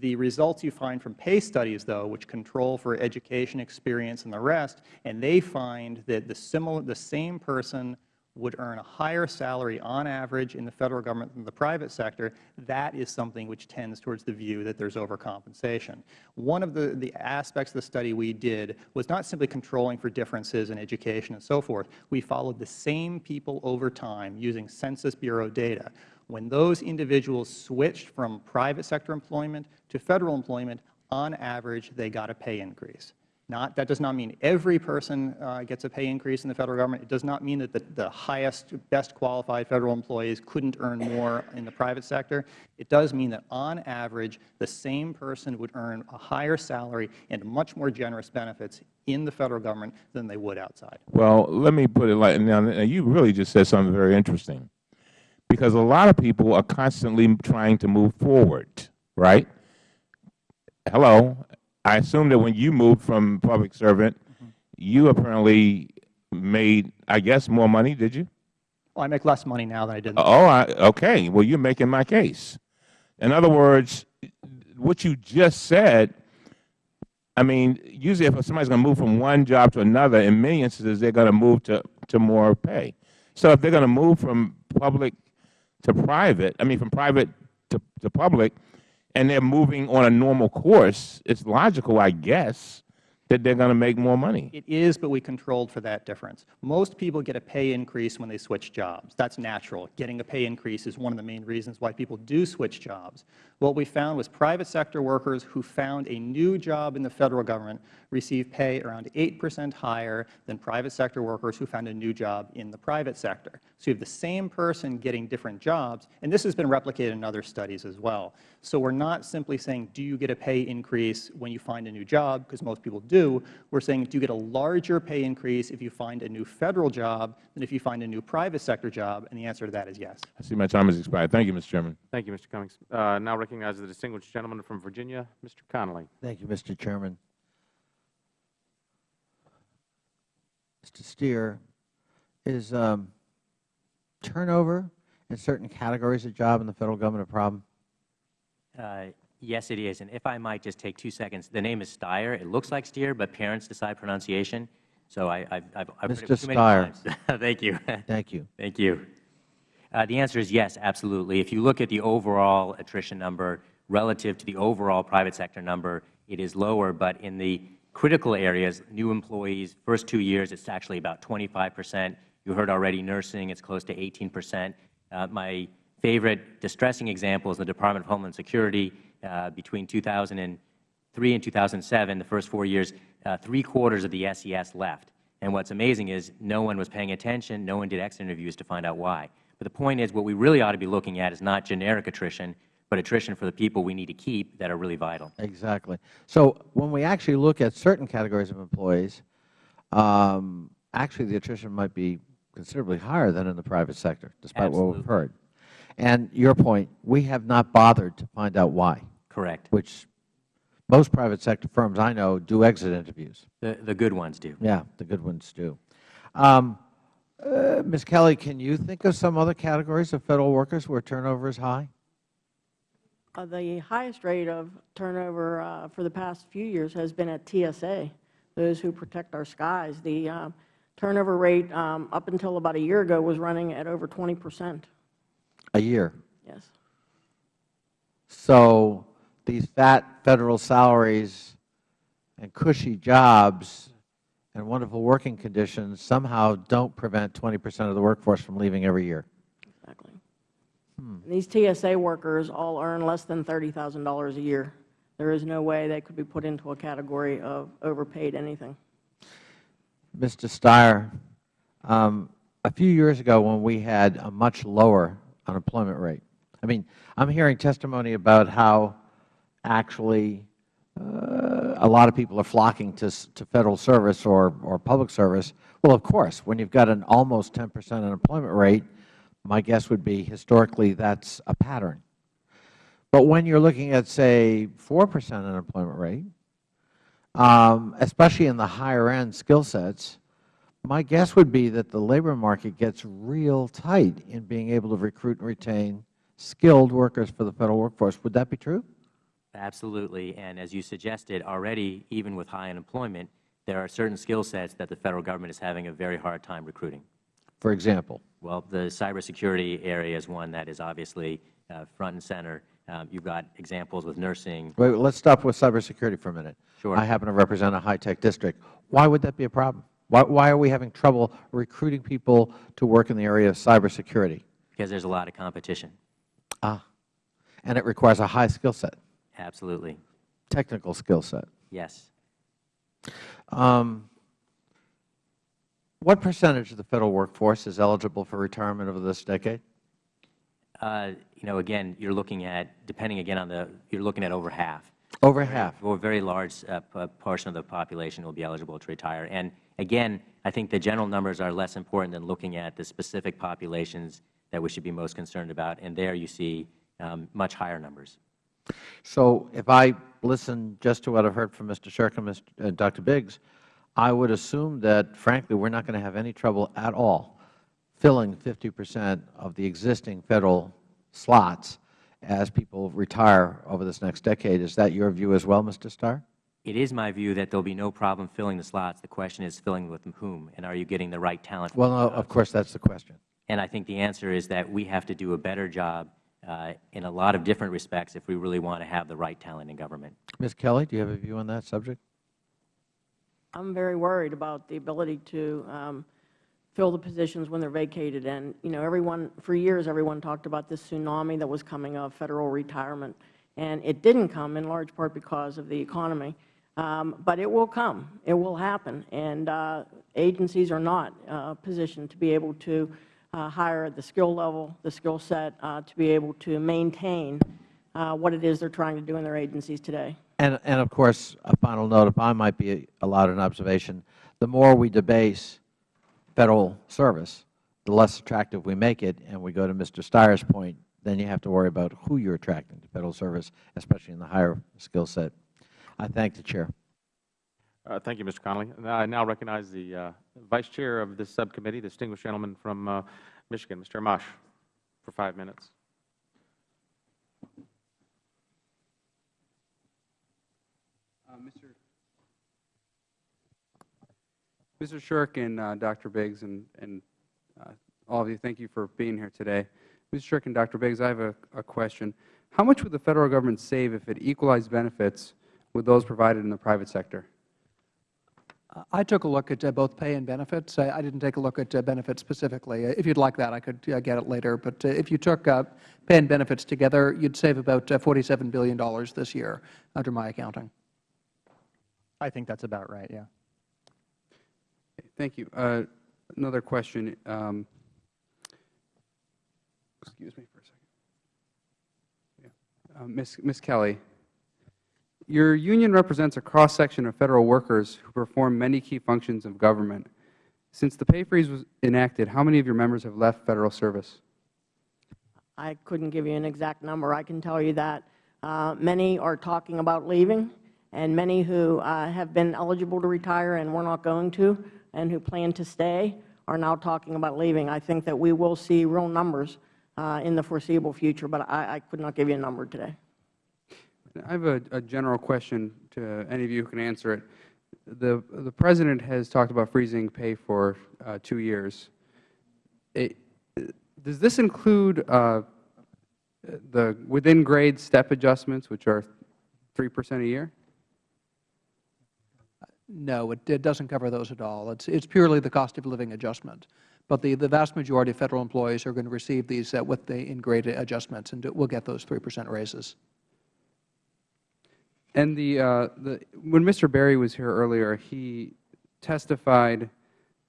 The results you find from pay studies, though, which control for education, experience, and the rest, and they find that the similar the same person would earn a higher salary on average in the Federal Government than the private sector, that is something which tends towards the view that there is overcompensation. One of the, the aspects of the study we did was not simply controlling for differences in education and so forth. We followed the same people over time using Census Bureau data. When those individuals switched from private sector employment to Federal employment, on average they got a pay increase. Not, that does not mean every person uh, gets a pay increase in the Federal Government. It does not mean that the, the highest, best qualified Federal employees couldn't earn more in the private sector. It does mean that on average, the same person would earn a higher salary and much more generous benefits in the Federal Government than they would outside. Well, let me put it like, now, now you really just said something very interesting. Because a lot of people are constantly trying to move forward, right? Hello. I assume that when you moved from public servant, mm-hmm. you apparently made, I guess, more money, did you? Well, I make less money now than I did. Oh, I, okay. Well, you're making my case. In other words, what you just said, I mean, usually if somebody's going to move from one job to another, in many instances, they're going to move to, to more pay. So if they're going to move from public to private, I mean, from private to, to public, and they're moving on a normal course, it's logical, I guess, that they're going to make more money. It is, but we controlled for that difference. Most people get a pay increase when they switch jobs. That's natural. Getting a pay increase is one of the main reasons why people do switch jobs. What we found was private sector workers who found a new job in the Federal Government received pay around 8 percent higher than private sector workers who found a new job in the private sector. So you have the same person getting different jobs, and this has been replicated in other studies as well. So we're not simply saying, do you get a pay increase when you find a new job, because most people do. We're saying, do you get a larger pay increase if you find a new Federal job than if you find a new private sector job? And the answer to that is yes. I see my time has expired. Thank you, Mr. Chairman. Thank you, Mr. Cummings. Uh, now recognize the distinguished gentleman from Virginia, Mr. Connolly. Thank you, Mr. Chairman. Mr. Stier, is um, turnover in certain categories of job in the Federal Government a problem? Uh, Yes, it is. And if I might just take two seconds, the name is Steyer. It looks like Steer, but parents decide pronunciation. So I, I've, I've, I've heard Mr. it too many Steyer. times. Thank you. Thank you. Thank you. Uh, the answer is yes, absolutely. If you look at the overall attrition number relative to the overall private sector number, it is lower. But in the critical areas, new employees, first two years, it's actually about 25 percent. You heard already nursing, it's close to 18 percent. Uh, my favorite distressing example is the Department of Homeland Security. Uh, between 2003 and 2007, the first four years, uh, three-quarters of the SES left. And what's amazing is no one was paying attention, no one did exit interviews to find out why. But the point is what we really ought to be looking at is not generic attrition, but attrition for the people we need to keep that are really vital. Exactly. So when we actually look at certain categories of employees, um, actually the attrition might be considerably higher than in the private sector, despite what we've heard. And your point, we have not bothered to find out why, Correct. which most private sector firms I know do exit interviews. The, the good ones do. Yeah, the good ones do. Um, Ms. Kelley, can you think of some other categories of Federal workers where turnover is high? Uh, The highest rate of turnover uh, for the past few years has been at TSA, those who protect our skies. The uh, turnover rate um, up until about a year ago was running at over 20 percent. A year. Yes. So these fat Federal salaries and cushy jobs and wonderful working conditions somehow don't prevent 20 percent of the workforce from leaving every year. Exactly. And These TSA workers all earn less than $30,000 a year. There is no way they could be put into a category of overpaid anything. Mr. Stier, um, a few years ago when we had a much lower unemployment rate, I mean, I'm hearing testimony about how actually a lot of people are flocking to, to Federal service or, or public service. Well, of course, when you've got an almost 10 percent unemployment rate, my guess would be historically that's a pattern. But when you're looking at, say, 4 percent unemployment rate, um, especially in the higher end skill sets, my guess would be that the labor market gets real tight in being able to recruit and retain skilled workers for the Federal workforce. Would that be true? Absolutely. And as you suggested, already, even with high unemployment, there are certain skill sets that the Federal Government is having a very hard time recruiting. For example? Well, the cybersecurity area is one that is obviously uh, front and center. Um, You've got examples with nursing. Wait, let's stop with cybersecurity for a minute. Sure. I happen to represent a high-tech district. Why would that be a problem? Why, why are we having trouble recruiting people to work in the area of cybersecurity? Because there's a lot of competition. Ah, and it requires a high skill set, Absolutely. technical skill set. Yes. Um, what percentage of the Federal workforce is eligible for retirement over this decade? Uh, you know, again, you're looking at, depending again on the, you're looking at over half. Over half. A very large uh, portion of the population will be eligible to retire. And again, I think the general numbers are less important than looking at the specific populations that we should be most concerned about. And there you see um, much higher numbers. So if I listen just to what I've heard from Mr. Sherk and Mr. Uh, Dr. Biggs, I would assume that, frankly, we're not going to have any trouble at all filling 50 percent of the existing Federal slots as people retire over this next decade. Is that your view as well, Mr. Stier? It is my view that there will be no problem filling the slots. The question is filling with whom, and are you getting the right talent? Well, no, of course, that's the question. And I think the answer is that we have to do a better job in a lot of different respects if we really want to have the right talent in government. Ms. Kelley, do you have a view on that subject? I'm very worried about the ability to um, fill the positions when they're vacated. And, you know, everyone, for years, everyone talked about this tsunami that was coming of Federal retirement. And it didn't come in large part because of the economy. Um, but it will come. It will happen. And uh, agencies are not uh, positioned to be able to uh, hire at the skill level, the skill set, uh, to be able to maintain uh, what it is they're trying to do in their agencies today. And, and of course, a final note, if I might be allowed an observation, the more we debase Federal service, the less attractive we make it. And we go to Mr. Stier's point, then you have to worry about who you're attracting to Federal service, especially in the higher skill set. I thank the Chair. Uh, Thank you, Mr. Connolly. I now recognize the uh, Vice Chair of this subcommittee, the distinguished gentleman from uh, Michigan, Mr. Amash, for five minutes. Mr. Mr. Sherk and uh, Dr. Biggs and, and uh, all of you, thank you for being here today. Mr. Sherk and Dr. Biggs, I have a, a question. How much would the Federal Government save if it equalized benefits with those provided in the private sector? I took a look at uh, both pay and benefits. I I didn't take a look at uh, benefits specifically. Uh, If you'd like that, I could uh, get it later. But uh, if you took uh, pay and benefits together, you'd save about uh, $47 billion this year under my accounting. I think that's about right, yeah. Thank you. Uh, another question. Um, excuse me for a second. Yeah. Uh, Ms. Ms. Kelley, your union represents a cross-section of Federal workers who perform many key functions of government. Since the pay freeze was enacted, how many of your members have left Federal service? I couldn't give you an exact number. I can tell you that uh, many are talking about leaving, and many who uh, have been eligible to retire and were not going to, and who plan to stay, are now talking about leaving. I think that we will see real numbers uh, in the foreseeable future, but I, I could not give you a number today. I have a, a general question to any of you who can answer it. The, the President has talked about freezing pay for uh, two years. It, does this include uh, the within grade step adjustments, which are 3 percent a year? No, it, it doesn't cover those at all. It's, it's purely the cost of living adjustment. But the, the vast majority of Federal employees are going to receive these uh, with the in-grade adjustments, and we'll get those 3 percent raises. And the, uh, the, when Mr. Berry was here earlier, he testified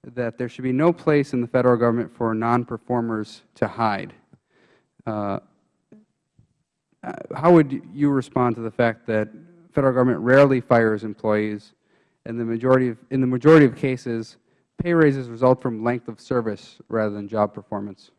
that there should be no place in the Federal Government for non-performers to hide. Uh, uh, how would you respond to the fact that Federal Government rarely fires employees, and the majority of, in the majority of cases, pay raises result from length of service rather than job performance?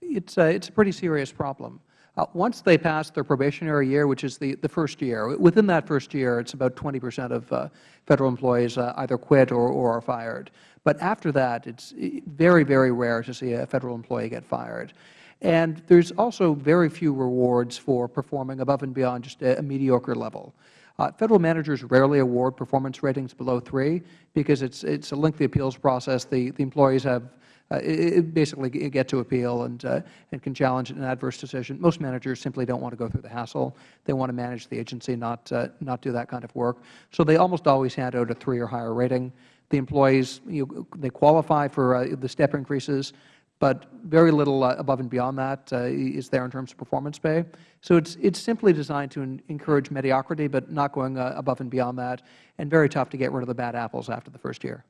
It's a, it's a pretty serious problem. Uh, once they pass their probationary year, which is the, the first year, within that first year, it's about 20 percent of uh, Federal employees uh, either quit or, or are fired. But after that, it's very, very rare to see a Federal employee get fired. And there's also very few rewards for performing above and beyond just a, a mediocre level. Uh, Federal managers rarely award performance ratings below 3 because it's, it's a lengthy appeals process. The, the employees have it, it basically get to appeal and, uh, and can challenge an adverse decision. Most managers simply don't want to go through the hassle. They want to manage the agency, not, uh, not do that kind of work. So they almost always hand out a 3 or higher rating. The employees, you, they qualify for uh, the step increases, but very little uh, above and beyond that uh, is there in terms of performance pay. So it's, it's simply designed to encourage mediocrity, but not going uh, above and beyond that, and very tough to get rid of the bad apples after the first year.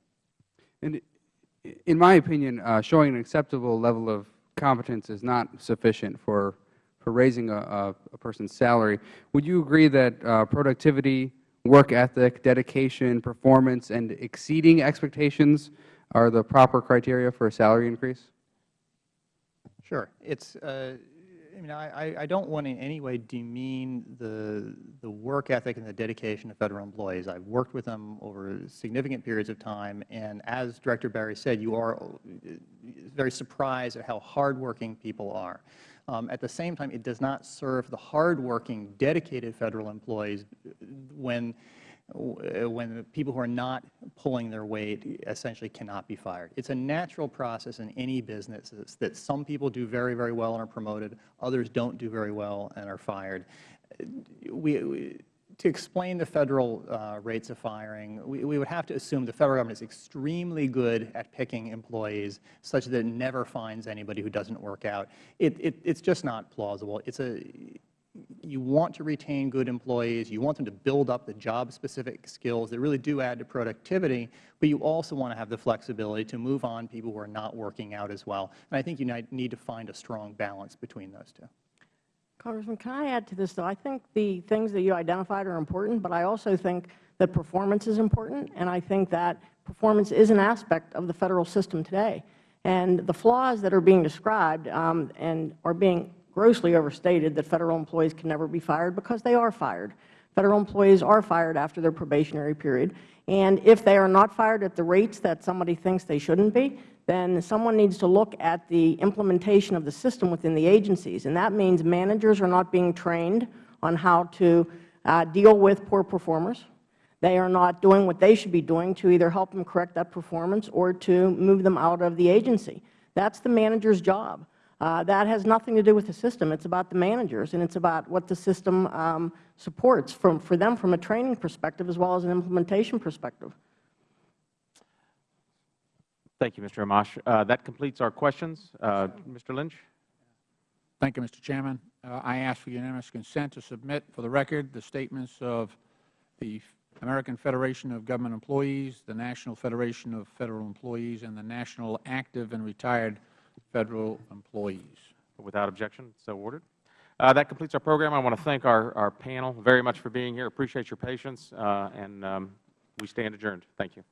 And in my opinion, uh, showing an acceptable level of competence is not sufficient for, for raising a, a, a person's salary. Would you agree that uh, productivity, work ethic, dedication, performance, and exceeding expectations are the proper criteria for a salary increase? Sure. It's, uh, I mean, I, I don't want in any way demean the, the work ethic and the dedication of Federal employees. I've worked with them over significant periods of time, and as Director Berry said, you are uh, very surprised at how hardworking people are. Um, at the same time, it does not serve the hardworking, dedicated Federal employees when when people who are not pulling their weight essentially cannot be fired. It's a natural process in any business that some people do very, very well and are promoted, others don't do very well and are fired. We, we to explain the Federal uh, rates of firing, we, we would have to assume the Federal Government is extremely good at picking employees such that it never finds anybody who doesn't work out. It, it, it's just not plausible. It's a, you want to retain good employees. You want them to build up the job-specific skills that really do add to productivity, but you also want to have the flexibility to move on people who are not working out as well. And I think you need to find a strong balance between those two. Congressman, can I add to this, though? I think the things that you identified are important, but I also think that performance is important, and I think that performance is an aspect of the Federal system today. And the flaws that are being described um, and are being grossly overstated that Federal employees can never be fired because they are fired. Federal employees are fired after their probationary period. And if they are not fired at the rates that somebody thinks they shouldn't be, then someone needs to look at the implementation of the system within the agencies. And that means managers are not being trained on how to uh, deal with poor performers. They are not doing what they should be doing to either help them correct that performance or to move them out of the agency. That's the manager's job. Uh, that has nothing to do with the system. It's about the managers, and it's about what the system um, supports from, for them from a training perspective as well as an implementation perspective. Thank you, Mr. Amash. Uh, that completes our questions. Uh, Mr. Lynch? Thank you, Mr. Chairman. Uh, I ask for unanimous consent to submit for the record the statements of the American Federation of Government Employees, the National Federation of Federal Employees, and the National Active and Retired Federal Employees. Without objection, so ordered. Uh, that completes our program. I want to thank our, our panel very much for being here. Appreciate your patience, uh, and um, we stand adjourned. Thank you.